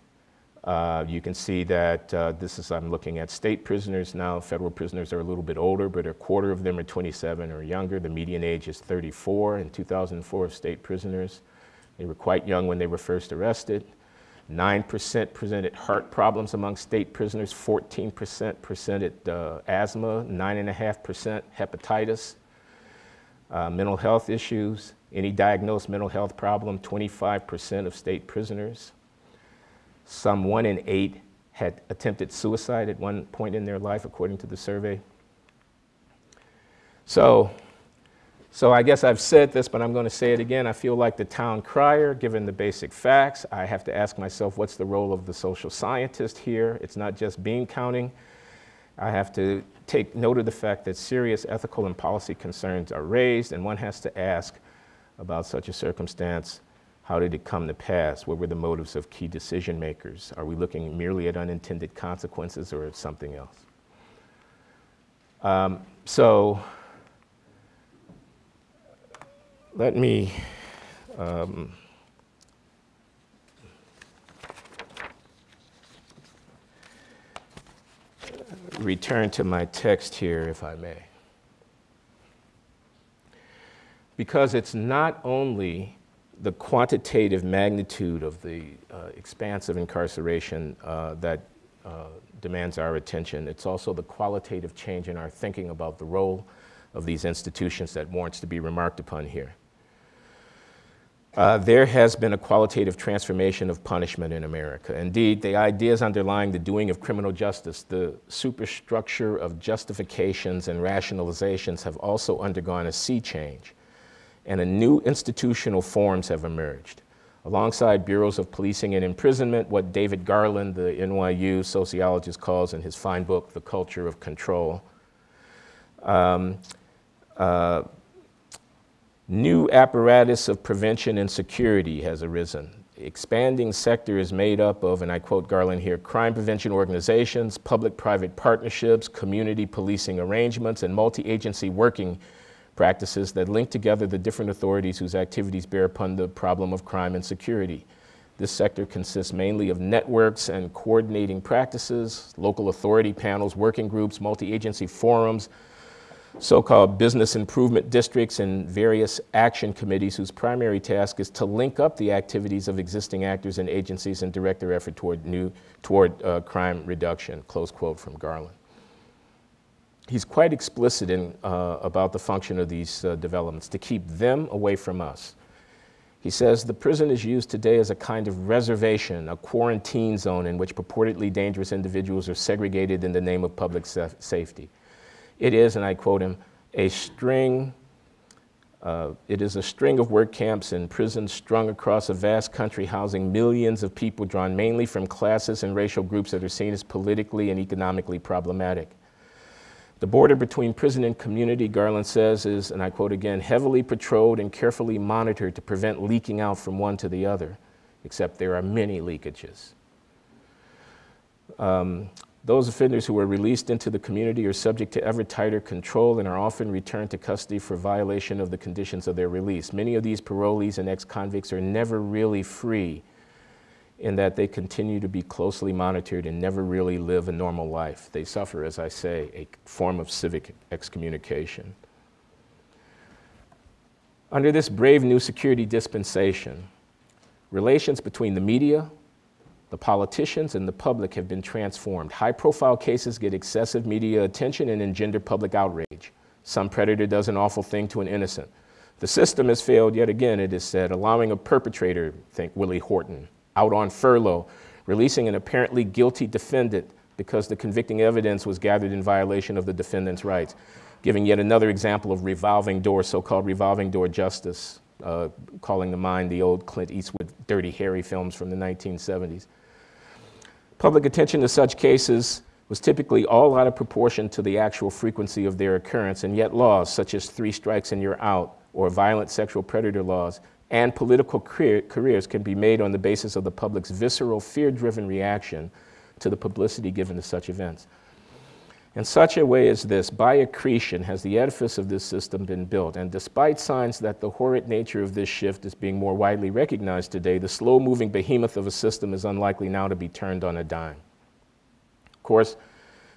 Uh, you can see that uh, this is, I'm looking at state prisoners now. Federal prisoners are a little bit older, but a quarter of them are 27 or younger. The median age is 34 in 2004 of state prisoners. They were quite young when they were first arrested. 9% presented heart problems among state prisoners, 14% presented uh, asthma, 9.5% hepatitis, uh, mental health issues, any diagnosed mental health problem, 25% of state prisoners. Some one in eight had attempted suicide at one point in their life, according to the survey. So so I guess I've said this, but I'm going to say it again. I feel like the town crier, given the basic facts. I have to ask myself, what's the role of the social scientist here? It's not just bean counting. I have to take note of the fact that serious ethical and policy concerns are raised, and one has to ask about such a circumstance, how did it come to pass? What were the motives of key decision makers? Are we looking merely at unintended consequences or at something else? Um, so let me um, return to my text here, if I may. Because it's not only the quantitative magnitude of the uh, expanse of incarceration uh, that uh, demands our attention, it's also the qualitative change in our thinking about the role of these institutions that warrants to be remarked upon here. Uh, there has been a qualitative transformation of punishment in America. Indeed, the ideas underlying the doing of criminal justice, the superstructure of justifications and rationalizations have also undergone a sea change, and a new institutional forms have emerged. Alongside bureaus of policing and imprisonment, what David Garland, the NYU sociologist, calls in his fine book, The Culture of Control. Um, uh, New apparatus of prevention and security has arisen. Expanding sector is made up of, and I quote Garland here, crime prevention organizations, public-private partnerships, community policing arrangements, and multi-agency working practices that link together the different authorities whose activities bear upon the problem of crime and security. This sector consists mainly of networks and coordinating practices, local authority panels, working groups, multi-agency forums, so-called business improvement districts and various action committees whose primary task is to link up the activities of existing actors and agencies and direct their effort toward, new, toward uh, crime reduction, close quote from Garland. He's quite explicit in, uh, about the function of these uh, developments, to keep them away from us. He says, the prison is used today as a kind of reservation, a quarantine zone in which purportedly dangerous individuals are segregated in the name of public safety. It is, and I quote him, a string, uh, it is a string of work camps and prisons strung across a vast country housing millions of people drawn mainly from classes and racial groups that are seen as politically and economically problematic. The border between prison and community, Garland says, is, and I quote again, heavily patrolled and carefully monitored to prevent leaking out from one to the other, except there are many leakages. Um, those offenders who are released into the community are subject to ever tighter control and are often returned to custody for violation of the conditions of their release. Many of these parolees and ex-convicts are never really free in that they continue to be closely monitored and never really live a normal life. They suffer, as I say, a form of civic excommunication. Under this brave new security dispensation, relations between the media, the politicians and the public have been transformed. High profile cases get excessive media attention and engender public outrage. Some predator does an awful thing to an innocent. The system has failed yet again, it is said, allowing a perpetrator, think Willie Horton, out on furlough, releasing an apparently guilty defendant because the convicting evidence was gathered in violation of the defendant's rights, giving yet another example of revolving door, so-called revolving door justice, uh, calling to mind the old Clint Eastwood Dirty Harry films from the 1970s. Public attention to such cases was typically all out of proportion to the actual frequency of their occurrence, and yet laws such as three strikes and you're out, or violent sexual predator laws, and political career, careers can be made on the basis of the public's visceral, fear-driven reaction to the publicity given to such events. In such a way as this, by accretion, has the edifice of this system been built. And despite signs that the horrid nature of this shift is being more widely recognized today, the slow moving behemoth of a system is unlikely now to be turned on a dime. Of course,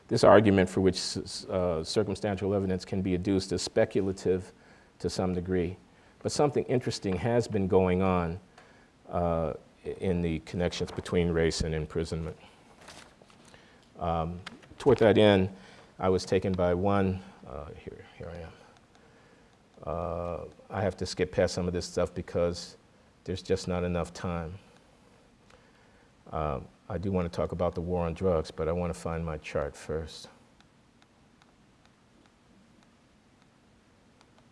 this argument for which uh, circumstantial evidence can be adduced is speculative to some degree. But something interesting has been going on uh, in the connections between race and imprisonment. Um, toward that end, I was taken by one, uh, here, here I am. Uh, I have to skip past some of this stuff because there's just not enough time. Um, I do want to talk about the war on drugs, but I want to find my chart first.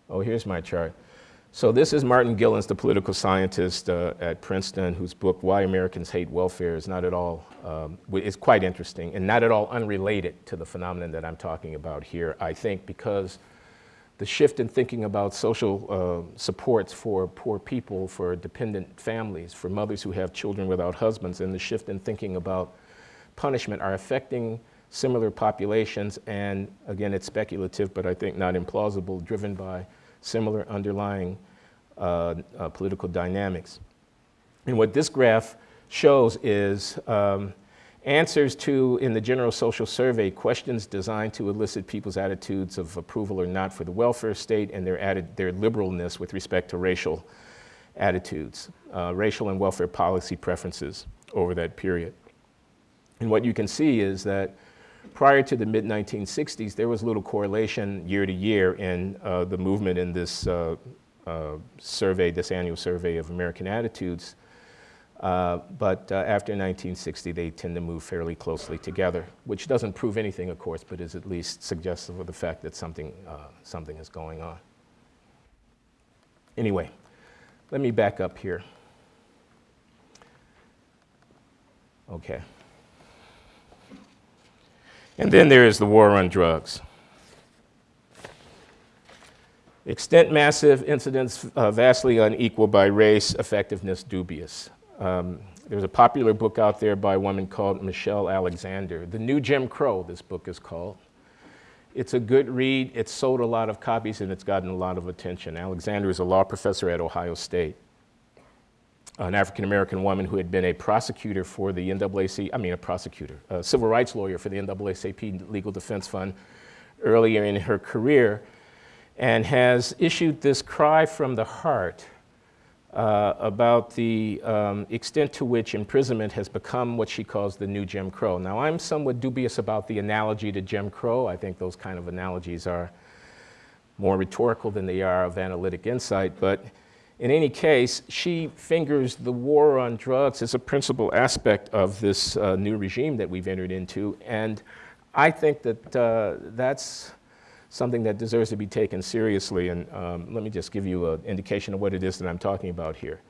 Oh, here's my chart. So this is Martin Gilens, the political scientist uh, at Princeton, whose book, Why Americans Hate Welfare, is not at all, um, is quite interesting and not at all unrelated to the phenomenon that I'm talking about here, I think, because the shift in thinking about social uh, supports for poor people, for dependent families, for mothers who have children without husbands, and the shift in thinking about punishment are affecting similar populations, and again, it's speculative, but I think not implausible, driven by similar underlying uh, uh, political dynamics. And what this graph shows is um, answers to, in the General Social Survey, questions designed to elicit people's attitudes of approval or not for the welfare state and their, added, their liberalness with respect to racial attitudes, uh, racial and welfare policy preferences over that period. And what you can see is that prior to the mid 1960s, there was little correlation year to year in uh, the movement in this uh, uh, survey, this annual survey of American attitudes. Uh, but uh, after 1960, they tend to move fairly closely together, which doesn't prove anything, of course, but is at least suggestive of the fact that something, uh, something is going on. Anyway, let me back up here. Okay. And then there is the war on drugs. Extent massive, incidence uh, vastly unequal by race, effectiveness dubious. Um, there's a popular book out there by a woman called Michelle Alexander. The New Jim Crow, this book is called. It's a good read. It's sold a lot of copies and it's gotten a lot of attention. Alexander is a law professor at Ohio State an African American woman who had been a prosecutor for the NAACP, I mean, a prosecutor, a civil rights lawyer for the NAACP Legal Defense Fund earlier in her career, and has issued this cry from the heart uh, about the um, extent to which imprisonment has become what she calls the new Jim Crow. Now, I'm somewhat dubious about the analogy to Jim Crow. I think those kind of analogies are more rhetorical than they are of analytic insight, but in any case, she fingers the war on drugs as a principal aspect of this uh, new regime that we've entered into. And I think that uh, that's something that deserves to be taken seriously. And um, let me just give you an indication of what it is that I'm talking about here.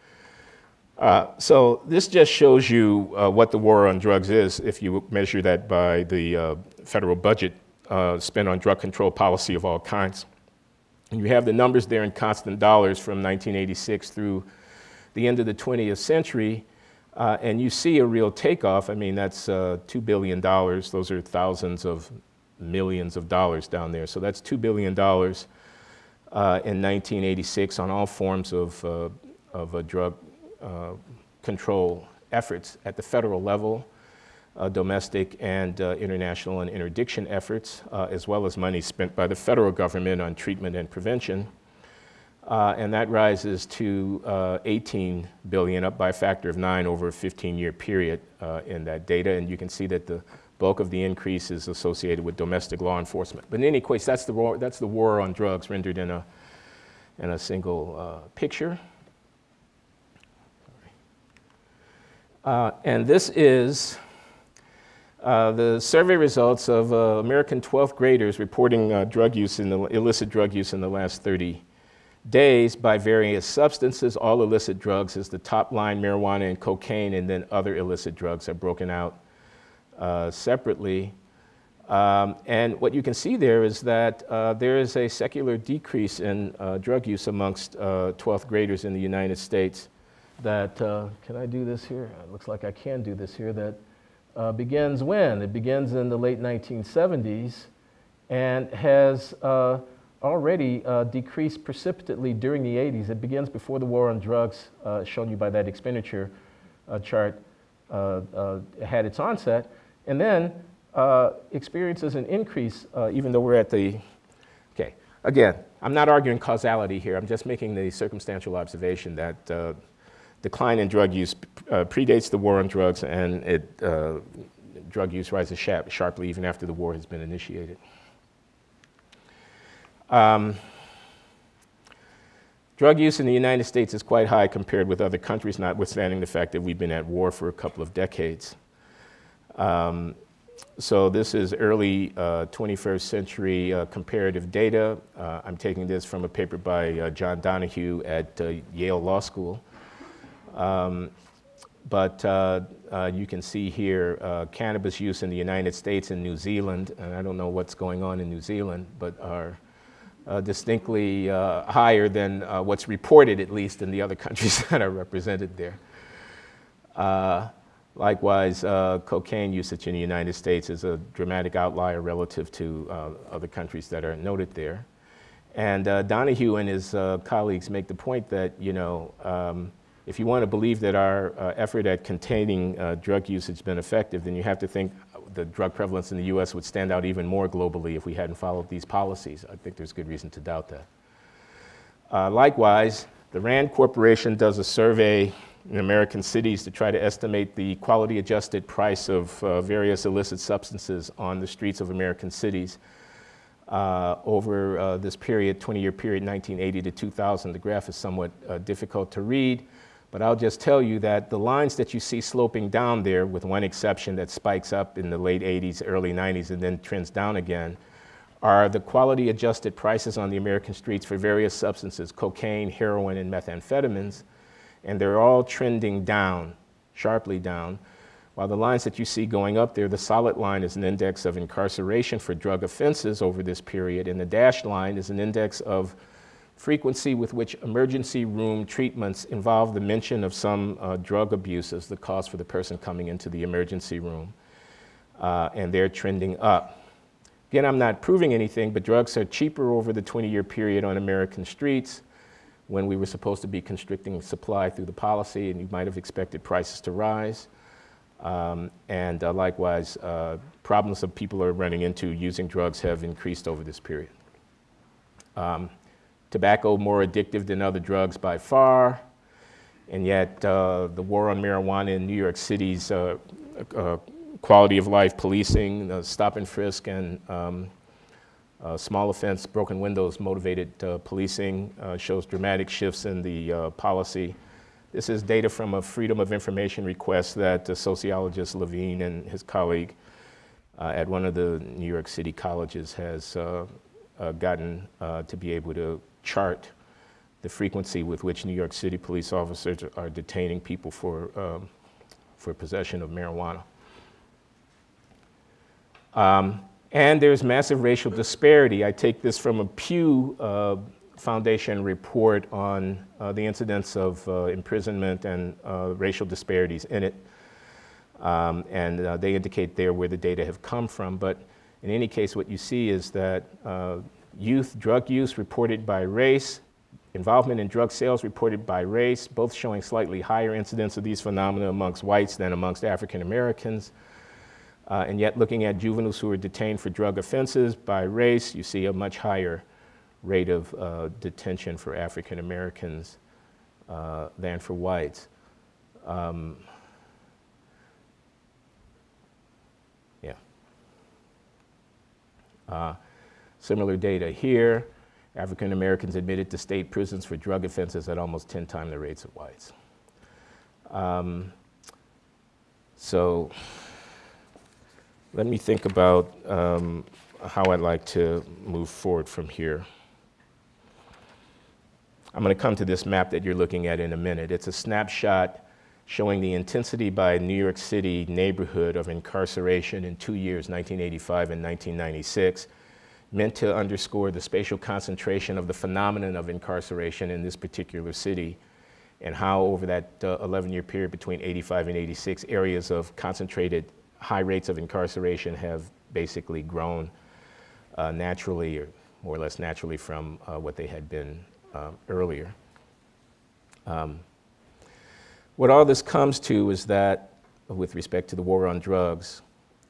Uh, so this just shows you uh, what the war on drugs is if you measure that by the uh, federal budget uh, spent on drug control policy of all kinds. And you have the numbers there in constant dollars from 1986 through the end of the 20th century. Uh, and you see a real takeoff. I mean, that's uh, $2 billion. Those are thousands of millions of dollars down there. So that's $2 billion uh, in 1986 on all forms of, uh, of drug uh, control efforts at the federal level uh, domestic and uh, international and interdiction efforts, uh, as well as money spent by the federal government on treatment and prevention. Uh, and that rises to uh, 18 billion, up by a factor of nine over a 15-year period uh, in that data. And you can see that the bulk of the increase is associated with domestic law enforcement. But in any case, that's the war, that's the war on drugs rendered in a, in a single picture. and this is uh, the survey results of uh, American 12th graders reporting uh, drug use in the illicit drug use in the last 30 days by various substances. All illicit drugs is the top line, marijuana and cocaine, and then other illicit drugs are broken out uh, separately. Um, and what you can see there is that uh, there is a secular decrease in drug use amongst 12th graders in the United States. That, can I do this here? It looks like I can do this here. That uh, begins when? It begins in the late 1970s and has uh, already uh, decreased precipitately during the 80s. It begins before the war on drugs, uh, shown you by that expenditure uh, chart, uh, had its onset, and then experiences an increase even though we're at the, okay, again, I'm not arguing causality here, I'm just making the circumstantial observation that decline in drug use predates the war on drugs and it, drug use rises sharply even after the war has been initiated. Um, drug use in the United States is quite high compared with other countries, notwithstanding the fact that we've been at war for a couple of decades. Um, so this is early uh, 21st century uh, comparative data. Uh, I'm taking this from a paper by uh, John Donohue at uh, Yale Law School. Um, but uh, you can see here cannabis use in the United States and New Zealand, and I don't know what's going on in New Zealand, but are uh, distinctly uh, higher than uh, what's reported, at least, in the other countries that are represented there. Uh, likewise, uh, cocaine usage in the United States is a dramatic outlier relative to uh, other countries that are noted there. And Donohue and his colleagues make the point that, you know, um, if you want to believe that our effort at containing drug usage has been effective, then you have to think the drug prevalence in the US would stand out even more globally if we hadn't followed these policies. I think there's good reason to doubt that. Uh, likewise, the RAND Corporation does a survey in American cities to try to estimate the quality adjusted price of uh, various illicit substances on the streets of American cities. Uh, over uh, this period, 20 year period, 1980 to 2000, the graph is somewhat uh, difficult to read. But I'll just tell you that the lines that you see sloping down there, with one exception that spikes up in the late 80s, early 90s, and then trends down again, are the quality adjusted prices on the American streets for various substances, cocaine, heroin, and methamphetamines. And they're all trending down, sharply down. While the lines that you see going up there, the solid line is an index of incarceration for drug offenses over this period, and the dashed line is an index of frequency with which emergency room treatments involve the mention of some uh, drug abuse as the cause for the person coming into the emergency room. Uh, and they're trending up. Again, I'm not proving anything, but drugs are cheaper over the 20 year period on American streets when we were supposed to be constricting supply through the policy, and you might have expected prices to rise. Um, and uh, likewise, uh, problems that people are running into using drugs have increased over this period. Um, tobacco more addictive than other drugs by far, and yet uh, the war on marijuana in New York City's uh, uh, quality of life policing, stop and frisk, and um, uh, small offense, broken windows motivated uh, policing uh, shows dramatic shifts in the policy. This is data from a Freedom of Information request that sociologist Levine and his colleague at one of the New York City colleges has gotten to be able to chart the frequency with which New York City police officers are detaining people for, um, for possession of marijuana. Um, and there's massive racial disparity. I take this from a Pew uh, Foundation report on uh, the incidence of uh, imprisonment and uh, racial disparities in it. Um, and uh, they indicate there where the data have come from. But in any case, what you see is that uh, youth drug use reported by race, involvement in drug sales reported by race, both showing slightly higher incidence of these phenomena amongst whites than amongst African Americans. Uh, and yet looking at juveniles who are detained for drug offenses by race, you see a much higher rate of uh, detention for African Americans uh, than for whites. Um, yeah. Similar data here, African Americans admitted to state prisons for drug offenses at almost 10 times the rates of whites. Um, so let me think about um, how I'd like to move forward from here. I'm going to come to this map that you're looking at in a minute. It's a snapshot showing the intensity by New York City neighborhood of incarceration in two years, 1985 and 1996 meant to underscore the spatial concentration of the phenomenon of incarceration in this particular city and how over that uh, 11 year period between 85 and 86, areas of concentrated high rates of incarceration have basically grown uh, naturally or more or less naturally from uh, what they had been um, earlier. Um, what all this comes to is that, with respect to the war on drugs,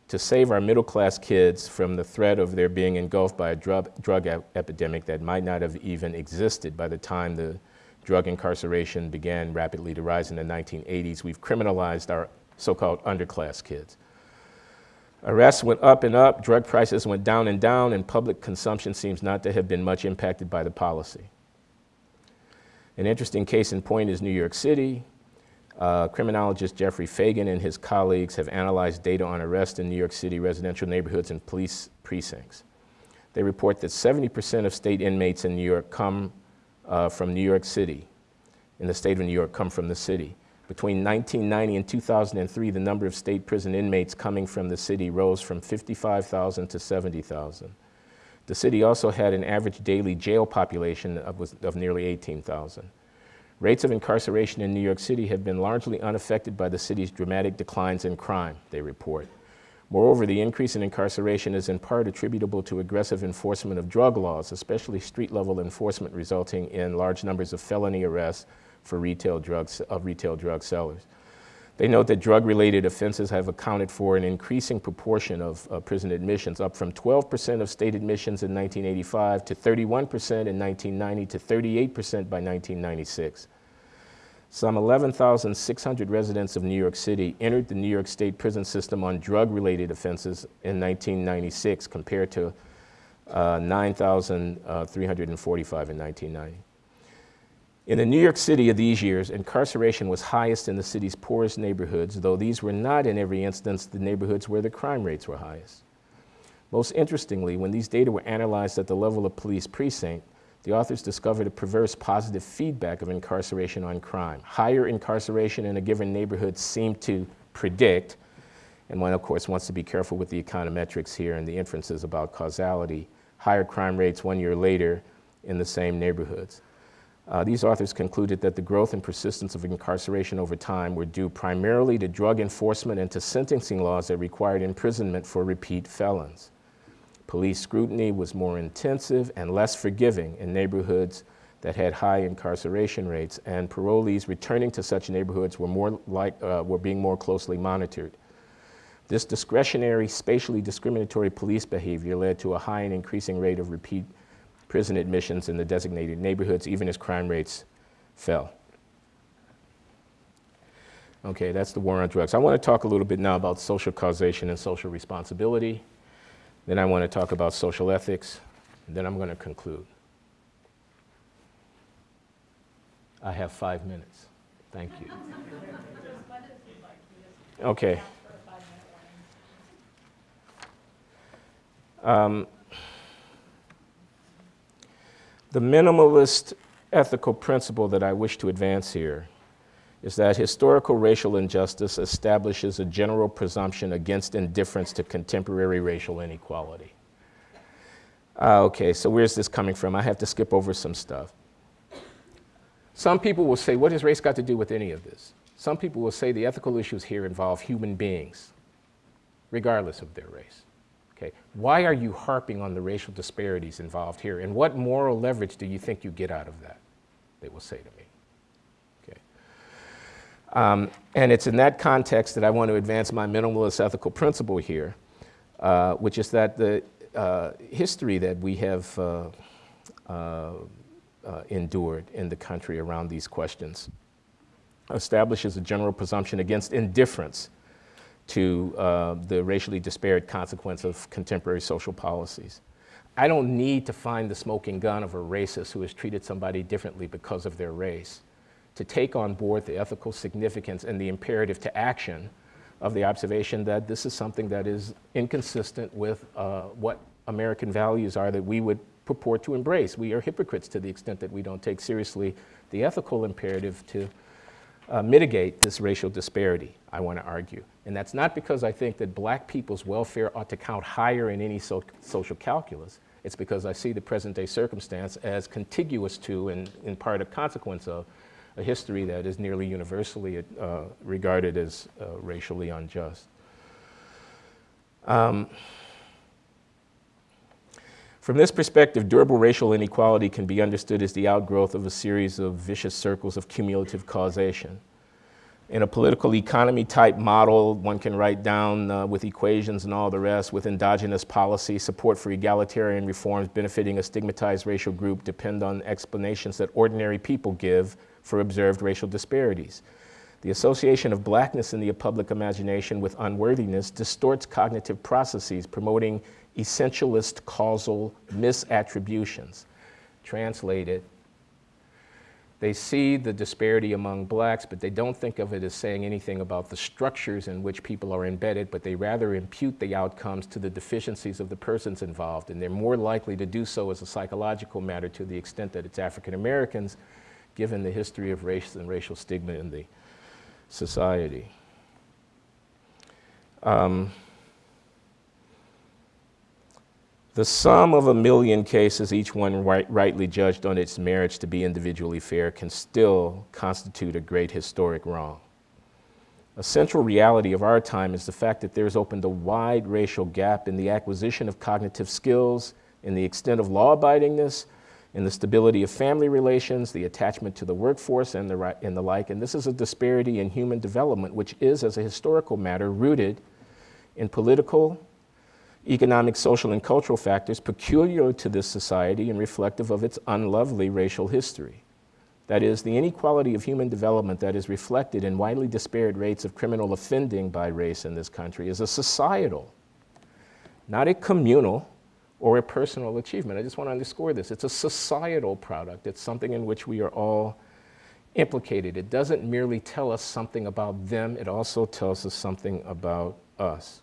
to save our middle class kids from the threat of their being engulfed by a drug, drug ep epidemic that might not have even existed by the time the drug incarceration began rapidly to rise in the 1980s, we've criminalized our so called underclass kids. Arrests went up and up, drug prices went down and down, and public consumption seems not to have been much impacted by the policy. An interesting case in point is New York City. Uh, criminologist Jeffrey Fagan and his colleagues have analyzed data on arrests in New York City residential neighborhoods and police precincts. They report that 70% of state inmates in New York come uh, from New York City, in the state of New York, come from the city. Between 1990 and 2003, the number of state prison inmates coming from the city rose from 55,000 to 70,000. The city also had an average daily jail population of, of nearly 18,000. Rates of incarceration in New York City have been largely unaffected by the city's dramatic declines in crime, they report. Moreover, the increase in incarceration is in part attributable to aggressive enforcement of drug laws, especially street-level enforcement resulting in large numbers of felony arrests for retail drugs, of retail drug sellers. They note that drug-related offenses have accounted for an increasing proportion of uh, prison admissions, up from 12% of state admissions in 1985 to 31% in 1990 to 38% by 1996. Some 11,600 residents of New York City entered the New York State prison system on drug-related offenses in 1996 compared to uh, 9,345 in 1990. In the New York City of these years, incarceration was highest in the city's poorest neighborhoods, though these were not in every instance the neighborhoods where the crime rates were highest. Most interestingly, when these data were analyzed at the level of police precinct, the authors discovered a perverse positive feedback of incarceration on crime. Higher incarceration in a given neighborhood seemed to predict, and one of course wants to be careful with the econometrics here and the inferences about causality, higher crime rates one year later in the same neighborhoods. Uh, these authors concluded that the growth and persistence of incarceration over time were due primarily to drug enforcement and to sentencing laws that required imprisonment for repeat felons. Police scrutiny was more intensive and less forgiving in neighborhoods that had high incarceration rates, and parolees returning to such neighborhoods were, more like, uh, were being more closely monitored. This discretionary, spatially discriminatory police behavior led to a high and increasing rate of repeat prison admissions in the designated neighborhoods, even as crime rates fell. Okay, that's the war on drugs. I want to talk a little bit now about social causation and social responsibility. Then I want to talk about social ethics. And then I'm going to conclude. I have five minutes. Thank you. Okay. Um, the minimalist ethical principle that I wish to advance here is that historical racial injustice establishes a general presumption against indifference to contemporary racial inequality. Uh, okay, so where's this coming from? I have to skip over some stuff. Some people will say, what has race got to do with any of this? Some people will say the ethical issues here involve human beings, regardless of their race. Okay, why are you harping on the racial disparities involved here? And what moral leverage do you think you get out of that? They will say to me. Okay. Um, and it's in that context that I want to advance my minimalist ethical principle here, uh, which is that the uh, history that we have uh, uh, uh endured in the country around these questions establishes a general presumption against indifference to uh, the racially disparate consequence of contemporary social policies. I don't need to find the smoking gun of a racist who has treated somebody differently because of their race to take on board the ethical significance and the imperative to action of the observation that this is something that is inconsistent with uh, what American values are that we would purport to embrace. We are hypocrites to the extent that we don't take seriously the ethical imperative to uh, mitigate this racial disparity, I want to argue. And that's not because I think that black people's welfare ought to count higher in any so social calculus. It's because I see the present day circumstance as contiguous to and in part a consequence of a history that is nearly universally uh, regarded as uh, racially unjust. Um, From this perspective, durable racial inequality can be understood as the outgrowth of a series of vicious circles of cumulative causation. In a political economy type model, one can write down uh, with equations and all the rest, with endogenous policy, support for egalitarian reforms benefiting a stigmatized racial group depend on explanations that ordinary people give for observed racial disparities. The association of blackness in the public imagination with unworthiness distorts cognitive processes, promoting essentialist causal misattributions. Translated, they see the disparity among blacks, but they don't think of it as saying anything about the structures in which people are embedded, but they rather impute the outcomes to the deficiencies of the persons involved. And they're more likely to do so as a psychological matter to the extent that it's African Americans, given the history of race and racial stigma in the society. Um, The sum of a million cases, each one right, rightly judged on its merits to be individually fair, can still constitute a great historic wrong. A central reality of our time is the fact that there's opened a wide racial gap in the acquisition of cognitive skills, in the extent of law abidingness, in the stability of family relations, the attachment to the workforce, and the, and the like. And this is a disparity in human development, which is, as a historical matter, rooted in political, economic, social, and cultural factors peculiar to this society and reflective of its unlovely racial history. That is, the inequality of human development that is reflected in widely disparate rates of criminal offending by race in this country is a societal, not a communal or a personal achievement. I just want to underscore this. It's a societal product. It's something in which we are all implicated. It doesn't merely tell us something about them, it also tells us something about us.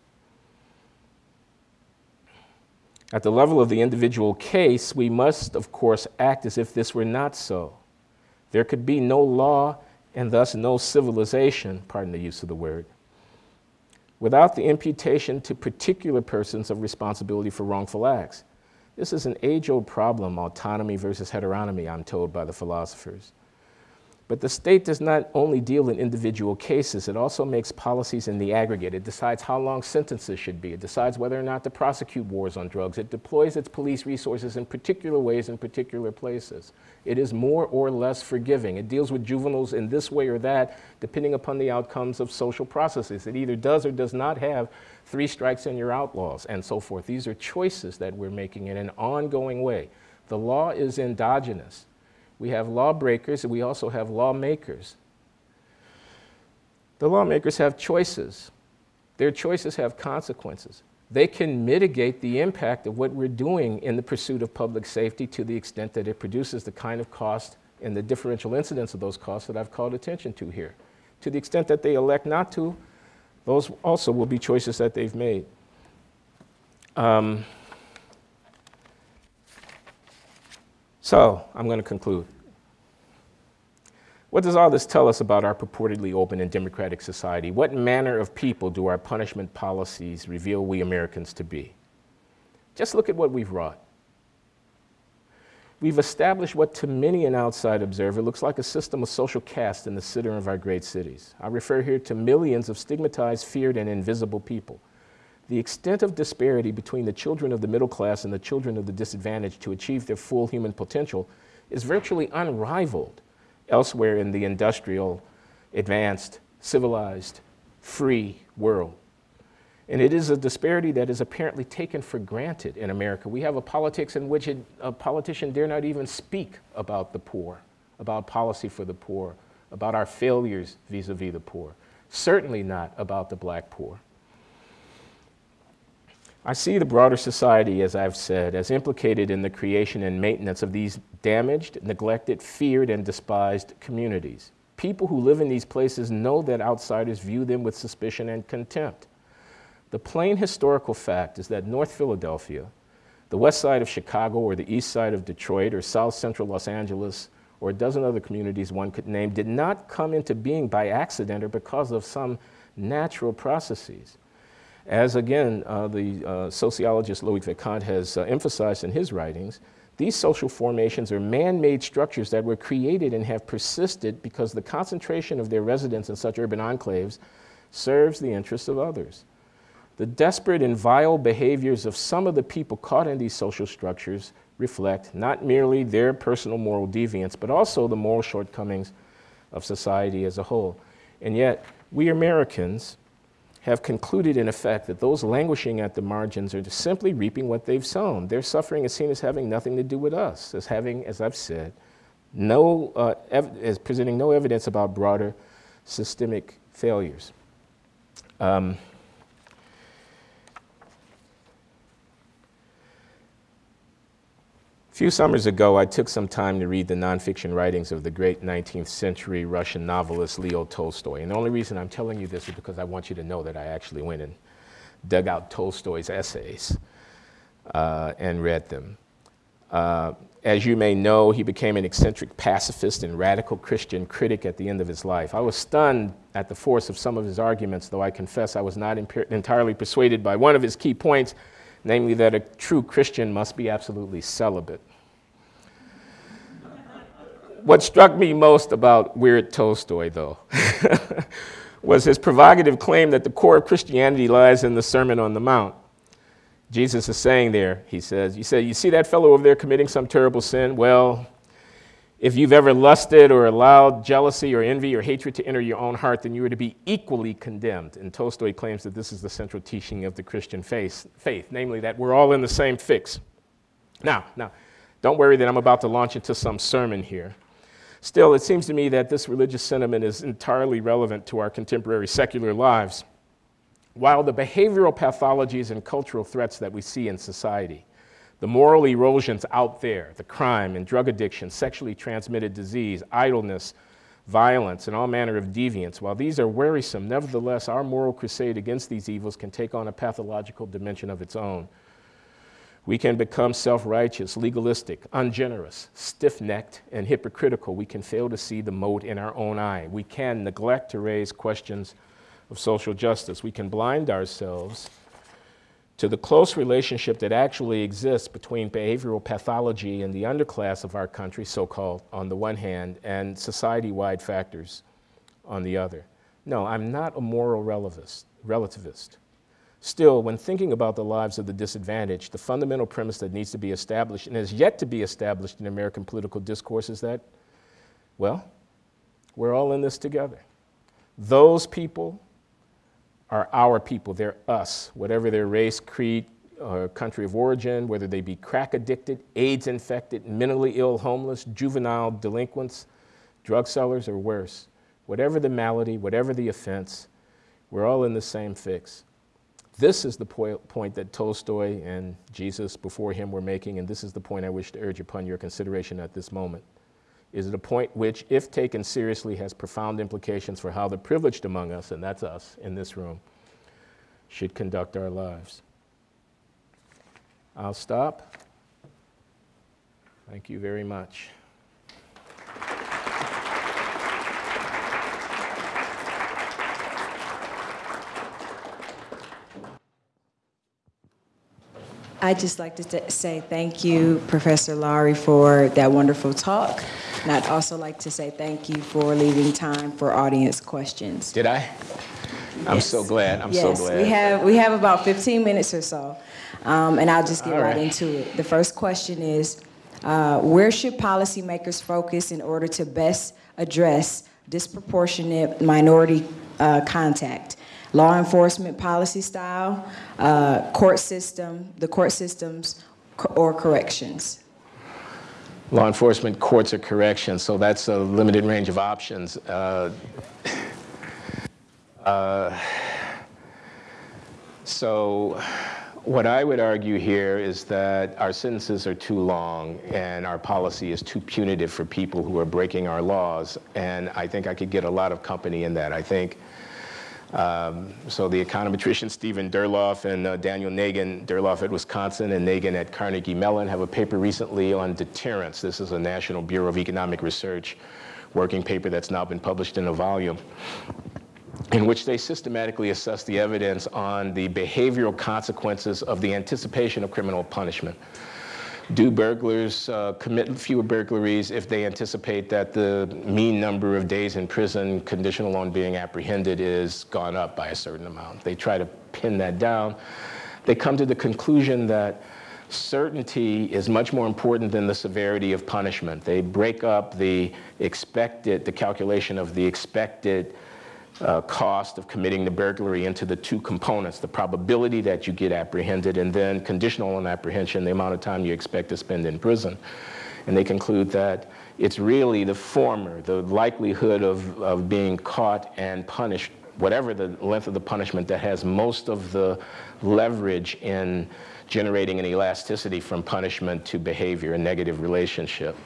At the level of the individual case, we must, of course, act as if this were not so. There could be no law and thus no civilization, pardon the use of the word, without the imputation to particular persons of responsibility for wrongful acts. This is an age old problem, autonomy versus heteronomy, I'm told by the philosophers. But the state does not only deal in individual cases, it also makes policies in the aggregate. It decides how long sentences should be. It decides whether or not to prosecute wars on drugs. It deploys its police resources in particular ways in particular places. It is more or less forgiving. It deals with juveniles in this way or that, depending upon the outcomes of social processes. It either does or does not have three strikes and you're outlaws, and so forth. These are choices that we're making in an ongoing way. The law is endogenous. We have lawbreakers and we also have lawmakers. The lawmakers have choices. Their choices have consequences. They can mitigate the impact of what we're doing in the pursuit of public safety to the extent that it produces the kind of cost and the differential incidence of those costs that I've called attention to here. To the extent that they elect not to, those also will be choices that they've made. Um, So I'm going to conclude. What does all this tell us about our purportedly open and democratic society? What manner of people do our punishment policies reveal we Americans to be? Just look at what we've wrought. We've established what to many an outside observer looks like a system of social caste in the center of our great cities. I refer here to millions of stigmatized, feared, and invisible people the extent of disparity between the children of the middle class and the children of the disadvantaged to achieve their full human potential is virtually unrivaled elsewhere in the industrial, advanced, civilized, free world. And it is a disparity that is apparently taken for granted in America. We have a politics in which a politician dare not even speak about the poor, about policy for the poor, about our failures vis-a-vis -vis the poor. Certainly not about the black poor. I see the broader society, as I've said, as implicated in the creation and maintenance of these damaged, neglected, feared, and despised communities. People who live in these places know that outsiders view them with suspicion and contempt. The plain historical fact is that North Philadelphia, the west side of Chicago, or the east side of Detroit, or south central Los Angeles, or a dozen other communities one could name, did not come into being by accident or because of some natural processes. As again, uh, the uh, sociologist Loic Wacquant has uh, emphasized in his writings, these social formations are man-made structures that were created and have persisted because the concentration of their residents in such urban enclaves serves the interests of others. The desperate and vile behaviors of some of the people caught in these social structures reflect not merely their personal moral deviance, but also the moral shortcomings of society as a whole. And yet, we Americans have concluded, in effect, that those languishing at the margins are simply reaping what they've sown. Their suffering is seen as having nothing to do with us, as having, as I've said, no, uh, as presenting no evidence about broader systemic failures. Um, few summers ago, I took some time to read the nonfiction writings of the great 19th century Russian novelist Leo Tolstoy. And the only reason I'm telling you this is because I want you to know that I actually went and dug out Tolstoy's essays uh, and read them. Uh, as you may know, he became an eccentric pacifist and radical Christian critic at the end of his life. I was stunned at the force of some of his arguments, though I confess I was not entirely persuaded by one of his key points, namely that a true Christian must be absolutely celibate what struck me most about Weird Tolstoy, though, was his provocative claim that the core of Christianity lies in the Sermon on the Mount. Jesus is saying there, he says, you say, you see that fellow over there committing some terrible sin? Well, if you've ever lusted or allowed jealousy or envy or hatred to enter your own heart, then you are to be equally condemned. And Tolstoy claims that this is the central teaching of the Christian faith, faith namely that we're all in the same fix. Now, now, don't worry that I'm about to launch into some sermon here. Still, it seems to me that this religious sentiment is entirely relevant to our contemporary secular lives. While the behavioral pathologies and cultural threats that we see in society, the moral erosions out there, the crime and drug addiction, sexually transmitted disease, idleness, violence, and all manner of deviance, while these are wearisome, nevertheless, our moral crusade against these evils can take on a pathological dimension of its own. We can become self righteous, legalistic, ungenerous, stiff necked, and hypocritical. We can fail to see the mote in our own eye. We can neglect to raise questions of social justice. We can blind ourselves to the close relationship that actually exists between behavioral pathology and the underclass of our country, so called, on the one hand, and society wide factors on the other. No, I'm not a moral relativist. Still, when thinking about the lives of the disadvantaged, the fundamental premise that needs to be established and has yet to be established in American political discourse is that, well, we're all in this together. Those people are our people, they're us, whatever their race, creed, or country of origin, whether they be crack addicted, AIDS infected, mentally ill, homeless, juvenile delinquents, drug sellers, or worse. Whatever the malady, whatever the offense, we're all in the same fix. This is the point that Tolstoy and Jesus before him were making, and this is the point I wish to urge upon your consideration at this moment. Is it a point which, if taken seriously, has profound implications for how the privileged among us, and that's us in this room, should conduct our lives? I'll stop. Thank you very much. I'd just like to say thank you, Professor Loury, for that wonderful talk. And I'd also like to say thank you for leaving time for audience questions. Did I? I'm yes. so glad. I'm yes, so glad. We have, we have about 15 minutes or so. Um, and I'll just get right. right. into it. The first question is, uh, where should policymakers focus in order to best address disproportionate minority uh, contact? Law enforcement policy style, uh, court system, the court systems, or corrections? Law enforcement, courts, or corrections. So that's a limited range of options. Uh, uh, so what I would argue here is that our sentences are too long and our policy is too punitive for people who are breaking our laws. And I think I could get a lot of company in that. I think um, so the econometrician Steven Durlauf and uh, Daniel Nagin, Durloff at Wisconsin and Nagin at Carnegie Mellon have a paper recently on deterrence. This is a National Bureau of Economic Research working paper that's now been published in a volume in which they systematically assess the evidence on the behavioral consequences of the anticipation of criminal punishment. Do burglars uh, commit fewer burglaries if they anticipate that the mean number of days in prison conditional on being apprehended is gone up by a certain amount? They try to pin that down. They come to the conclusion that certainty is much more important than the severity of punishment. They break up the expected, the calculation of the expected uh, cost of committing the burglary into the two components, the probability that you get apprehended and then conditional on apprehension, the amount of time you expect to spend in prison. And they conclude that it's really the former, the likelihood of, of being caught and punished, whatever the length of the punishment that has most of the leverage in generating an elasticity from punishment to behavior, a negative relationship.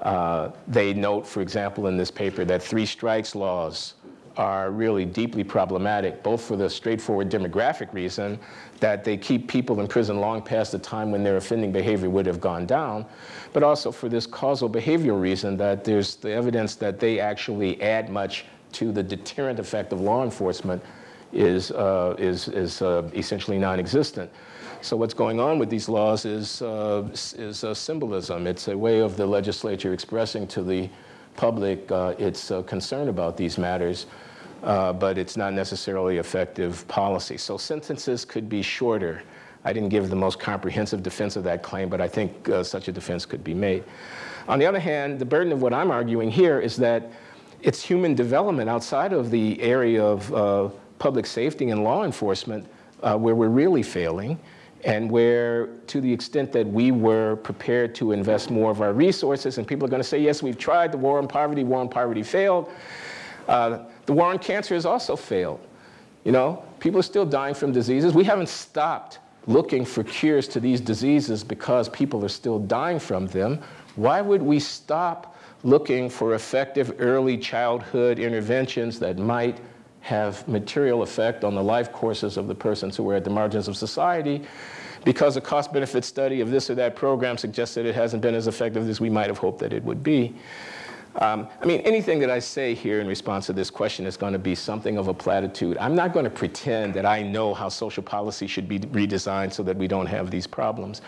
Uh, they note, for example, in this paper that three strikes laws are really deeply problematic, both for the straightforward demographic reason that they keep people in prison long past the time when their offending behavior would have gone down, but also for this causal behavioral reason that there's the evidence that they actually add much to the deterrent effect of law enforcement is, uh, is, is uh, essentially non-existent. So what's going on with these laws is, uh, is symbolism. It's a way of the legislature expressing to the public uh, its uh, concern about these matters uh, but it's not necessarily effective policy. So sentences could be shorter. I didn't give the most comprehensive defense of that claim, but I think uh, such a defense could be made. On the other hand, the burden of what I'm arguing here is that it's human development outside of the area of uh, public safety and law enforcement uh, where we're really failing and where to the extent that we were prepared to invest more of our resources and people are going to say yes we've tried the war on poverty war on poverty failed uh, the war on cancer has also failed. You know, people are still dying from diseases. We haven't stopped looking for cures to these diseases because people are still dying from them. Why would we stop looking for effective early childhood interventions that might have material effect on the life courses of the persons who are at the margins of society because a cost benefit study of this or that program suggests that it hasn't been as effective as we might have hoped that it would be. Um, I mean, anything that I say here in response to this question is going to be something of a platitude. I'm not going to pretend that I know how social policy should be redesigned so that we don't have these problems.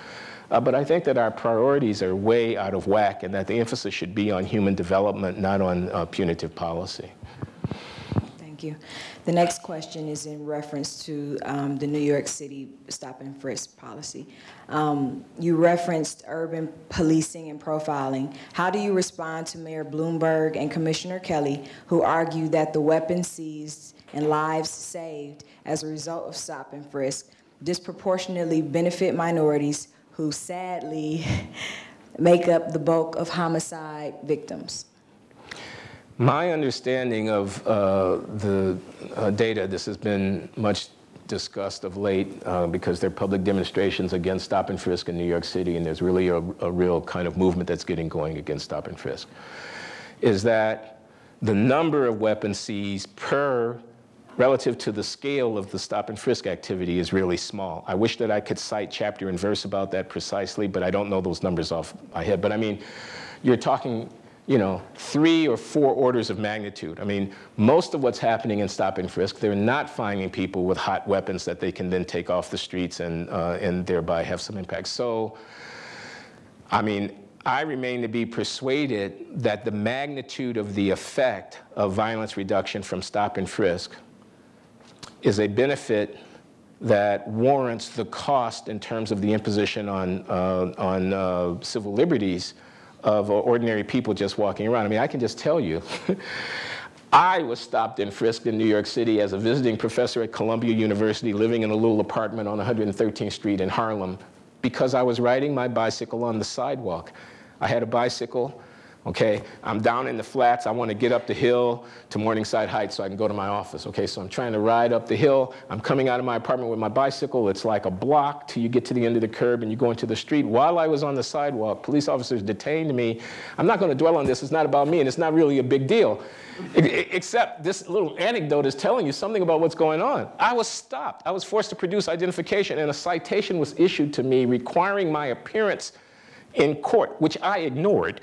Uh, but I think that our priorities are way out of whack and that the emphasis should be on human development, not on uh, punitive policy. Thank you. The next question is in reference to um, the New York City stop and frisk policy. Um, you referenced urban policing and profiling. How do you respond to Mayor Bloomberg and Commissioner Kelly, who argue that the weapons seized and lives saved as a result of stop and frisk disproportionately benefit minorities who sadly make up the bulk of homicide victims? My understanding of uh, the uh, data, this has been much discussed of late uh, because there are public demonstrations against stop and frisk in New York City, and there's really a, a real kind of movement that's getting going against stop and frisk, is that the number of weapons seized per relative to the scale of the stop and frisk activity is really small. I wish that I could cite chapter and verse about that precisely, but I don't know those numbers off my head. But I mean, you're talking you know, three or four orders of magnitude. I mean, most of what's happening in stop and frisk, they're not finding people with hot weapons that they can then take off the streets and, uh, and thereby have some impact. So, I mean, I remain to be persuaded that the magnitude of the effect of violence reduction from stop and frisk is a benefit that warrants the cost in terms of the imposition on, uh, on uh, civil liberties of ordinary people just walking around. I mean, I can just tell you, I was stopped and frisked in New York City as a visiting professor at Columbia University living in a little apartment on 113th Street in Harlem because I was riding my bicycle on the sidewalk. I had a bicycle okay? I'm down in the flats, I wanna get up the hill to Morningside Heights so I can go to my office, okay? So I'm trying to ride up the hill, I'm coming out of my apartment with my bicycle, it's like a block till you get to the end of the curb and you go into the street. While I was on the sidewalk, police officers detained me. I'm not gonna dwell on this, it's not about me and it's not really a big deal. Except this little anecdote is telling you something about what's going on. I was stopped. I was forced to produce identification, and a citation was issued to me requiring my appearance in court, which I ignored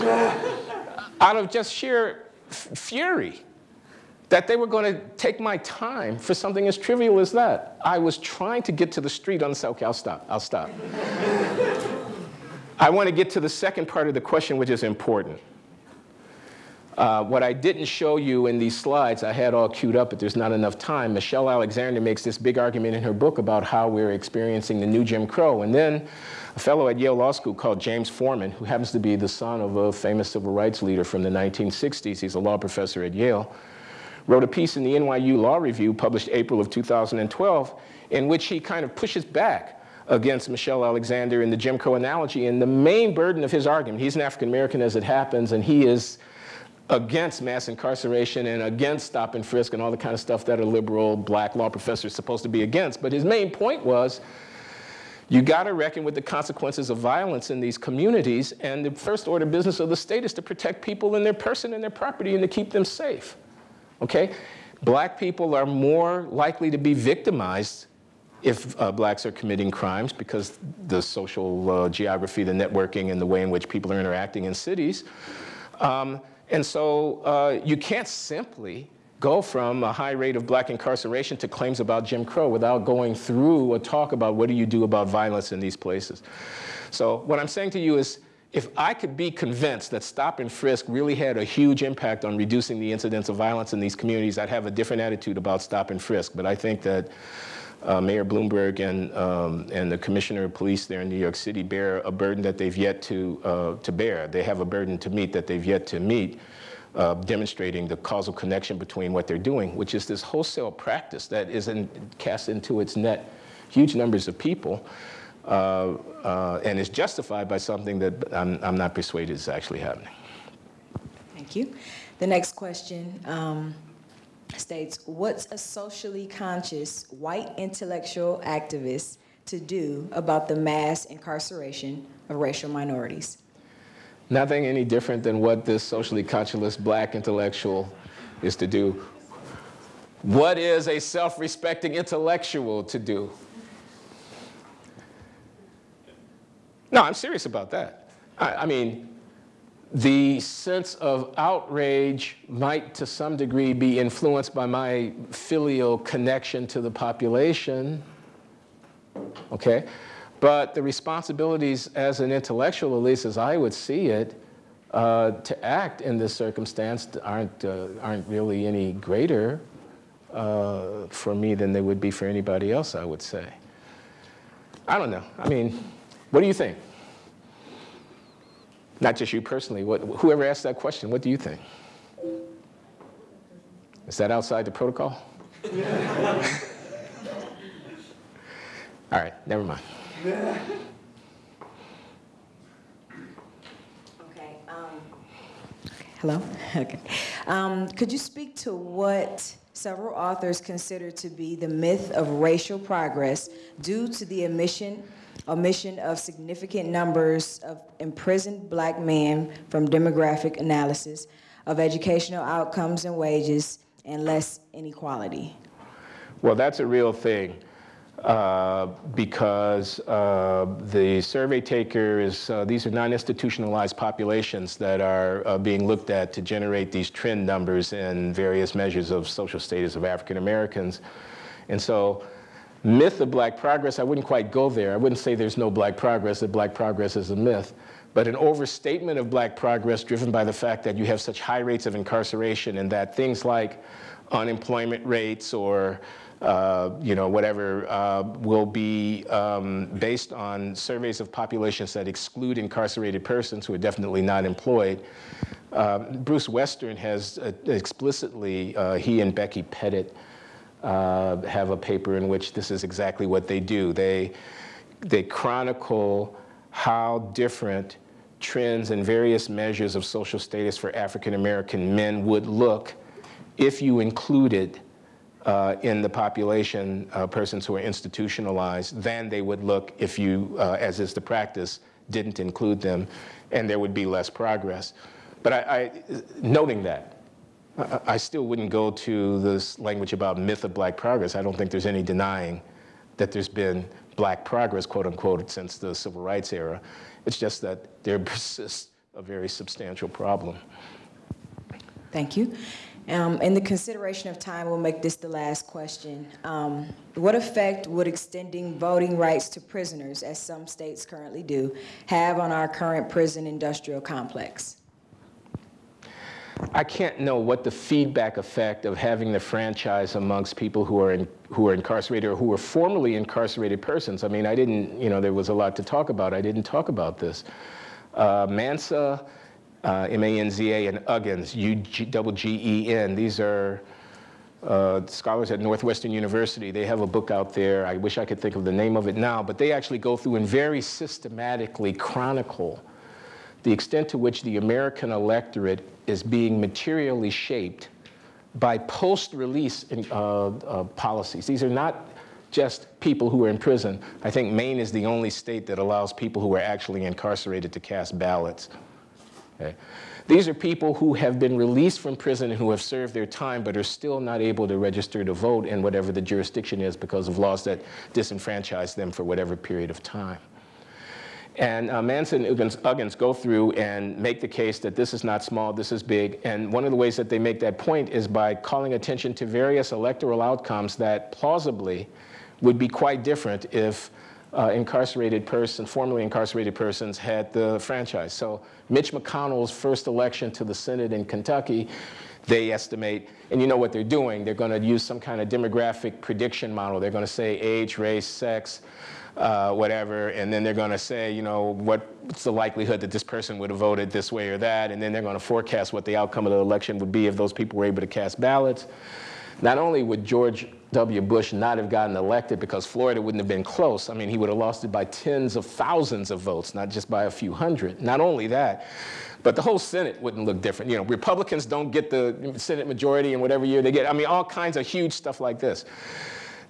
Uh, out of just sheer fury that they were going to take my time for something as trivial as that. I was trying to get to the street on the okay, I'll stop, I'll stop. I want to get to the second part of the question, which is important. Uh, what I didn't show you in these slides, I had all queued up, but there's not enough time. Michelle Alexander makes this big argument in her book about how we're experiencing the new Jim Crow. And then a fellow at Yale Law School called James Forman, who happens to be the son of a famous civil rights leader from the 1960s, he's a law professor at Yale, wrote a piece in the NYU Law Review published April of 2012 in which he kind of pushes back against Michelle Alexander in the Jim Crow analogy. And the main burden of his argument, he's an African American as it happens, and he is against mass incarceration and against stop and frisk and all the kind of stuff that a liberal black law professor is supposed to be against. But his main point was you got to reckon with the consequences of violence in these communities, and the first order business of the state is to protect people and their person and their property and to keep them safe. Okay? Black people are more likely to be victimized if uh, blacks are committing crimes because the social uh, geography, the networking, and the way in which people are interacting in cities. Um, and so uh, you can't simply go from a high rate of black incarceration to claims about Jim Crow without going through a talk about what do you do about violence in these places. So what I'm saying to you is, if I could be convinced that stop and frisk really had a huge impact on reducing the incidence of violence in these communities, I'd have a different attitude about stop and frisk. But I think that uh, Mayor Bloomberg and, um, and the Commissioner of Police there in New York City bear a burden that they've yet to, uh, to bear. They have a burden to meet that they've yet to meet, uh, demonstrating the causal connection between what they're doing, which is this wholesale practice that is in, cast into its net huge numbers of people uh, uh, and is justified by something that I'm, I'm not persuaded is actually happening. Thank you. The next question. Um, states, what's a socially conscious white intellectual activist to do about the mass incarceration of racial minorities? Nothing any different than what this socially conscious black intellectual is to do. What is a self-respecting intellectual to do? No, I'm serious about that. I, I mean, the sense of outrage might to some degree be influenced by my filial connection to the population, okay? But the responsibilities as an intellectual, at least as I would see it, uh, to act in this circumstance aren't, uh, aren't really any greater uh, for me than they would be for anybody else, I would say. I don't know. I mean, what do you think? Not just you personally, what, whoever asked that question, what do you think? Is that outside the protocol? All right, never mind. Okay. Um, hello? Okay. Um, could you speak to what several authors consider to be the myth of racial progress due to the omission omission of significant numbers of imprisoned black men from demographic analysis of educational outcomes and wages and less inequality? Well, that's a real thing. Uh, because uh, the survey taker is, uh, these are non-institutionalized populations that are uh, being looked at to generate these trend numbers in various measures of social status of African Americans. And so myth of black progress, I wouldn't quite go there. I wouldn't say there's no black progress, that black progress is a myth. But an overstatement of black progress driven by the fact that you have such high rates of incarceration and that things like unemployment rates or uh, you know, whatever, uh, will be um, based on surveys of populations that exclude incarcerated persons who are definitely not employed. Uh, Bruce Western has uh, explicitly, uh, he and Becky Pettit, uh, have a paper in which this is exactly what they do. They, they chronicle how different trends and various measures of social status for African American men would look if you included uh, in the population uh, persons who are institutionalized than they would look if you, uh, as is the practice, didn't include them, and there would be less progress. But I, I noting that, I still wouldn't go to this language about myth of black progress. I don't think there's any denying that there's been black progress, quote unquote, since the civil rights era. It's just that there persists a very substantial problem. Thank you. Um, in the consideration of time, we'll make this the last question. Um, what effect would extending voting rights to prisoners, as some states currently do, have on our current prison industrial complex? I can't know what the feedback effect of having the franchise amongst people who are in, who are incarcerated or who were formerly incarcerated persons. I mean, I didn't, you know, there was a lot to talk about. I didn't talk about this. Uh, Manza, uh, M-A-N-Z-A, and Uggins, U-G-E-N. These are uh, scholars at Northwestern University. They have a book out there. I wish I could think of the name of it now, but they actually go through and very systematically chronicle the extent to which the American electorate is being materially shaped by post-release uh, uh, policies. These are not just people who are in prison. I think Maine is the only state that allows people who are actually incarcerated to cast ballots. Okay. These are people who have been released from prison and who have served their time but are still not able to register to vote in whatever the jurisdiction is because of laws that disenfranchise them for whatever period of time. And uh, Manza and Uggins, go through and make the case that this is not small, this is big. And one of the ways that they make that point is by calling attention to various electoral outcomes that plausibly would be quite different if uh, incarcerated person, formerly incarcerated persons had the franchise. So Mitch McConnell's first election to the Senate in Kentucky, they estimate, and you know what they're doing, they're going to use some kind of demographic prediction model. They're going to say age, race, sex, uh, whatever, and then they're going to say, you know, what's the likelihood that this person would have voted this way or that, and then they're going to forecast what the outcome of the election would be if those people were able to cast ballots. Not only would George W. Bush not have gotten elected because Florida wouldn't have been close. I mean, he would have lost it by tens of thousands of votes, not just by a few hundred. Not only that, but the whole Senate wouldn't look different. You know, Republicans don't get the Senate majority in whatever year they get. I mean, all kinds of huge stuff like this.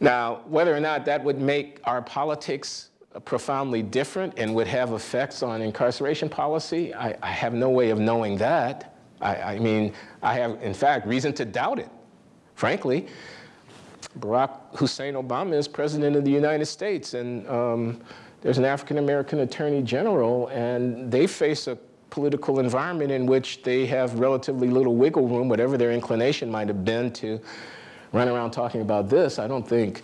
Now, whether or not that would make our politics profoundly different and would have effects on incarceration policy, I, I have no way of knowing that. I, I mean, I have, in fact, reason to doubt it, frankly. Barack Hussein Obama is president of the United States, and um, there's an African American attorney general, and they face a political environment in which they have relatively little wiggle room, whatever their inclination might have been to run around talking about this. I don't think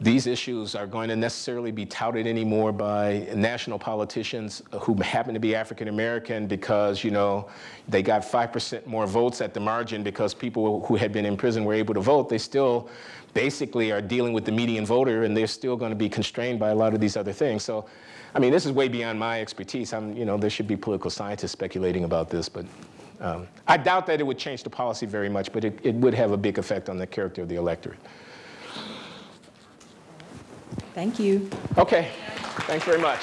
these issues are going to necessarily be touted anymore by national politicians who happen to be African American because, you know, they got 5% more votes at the margin because people who had been in prison were able to vote. They still basically are dealing with the median voter and they're still going to be constrained by a lot of these other things. So, I mean, this is way beyond my expertise. I'm, you know, there should be political scientists speculating about this, but um, I doubt that it would change the policy very much, but it, it would have a big effect on the character of the electorate. Thank you. Okay, thanks very much.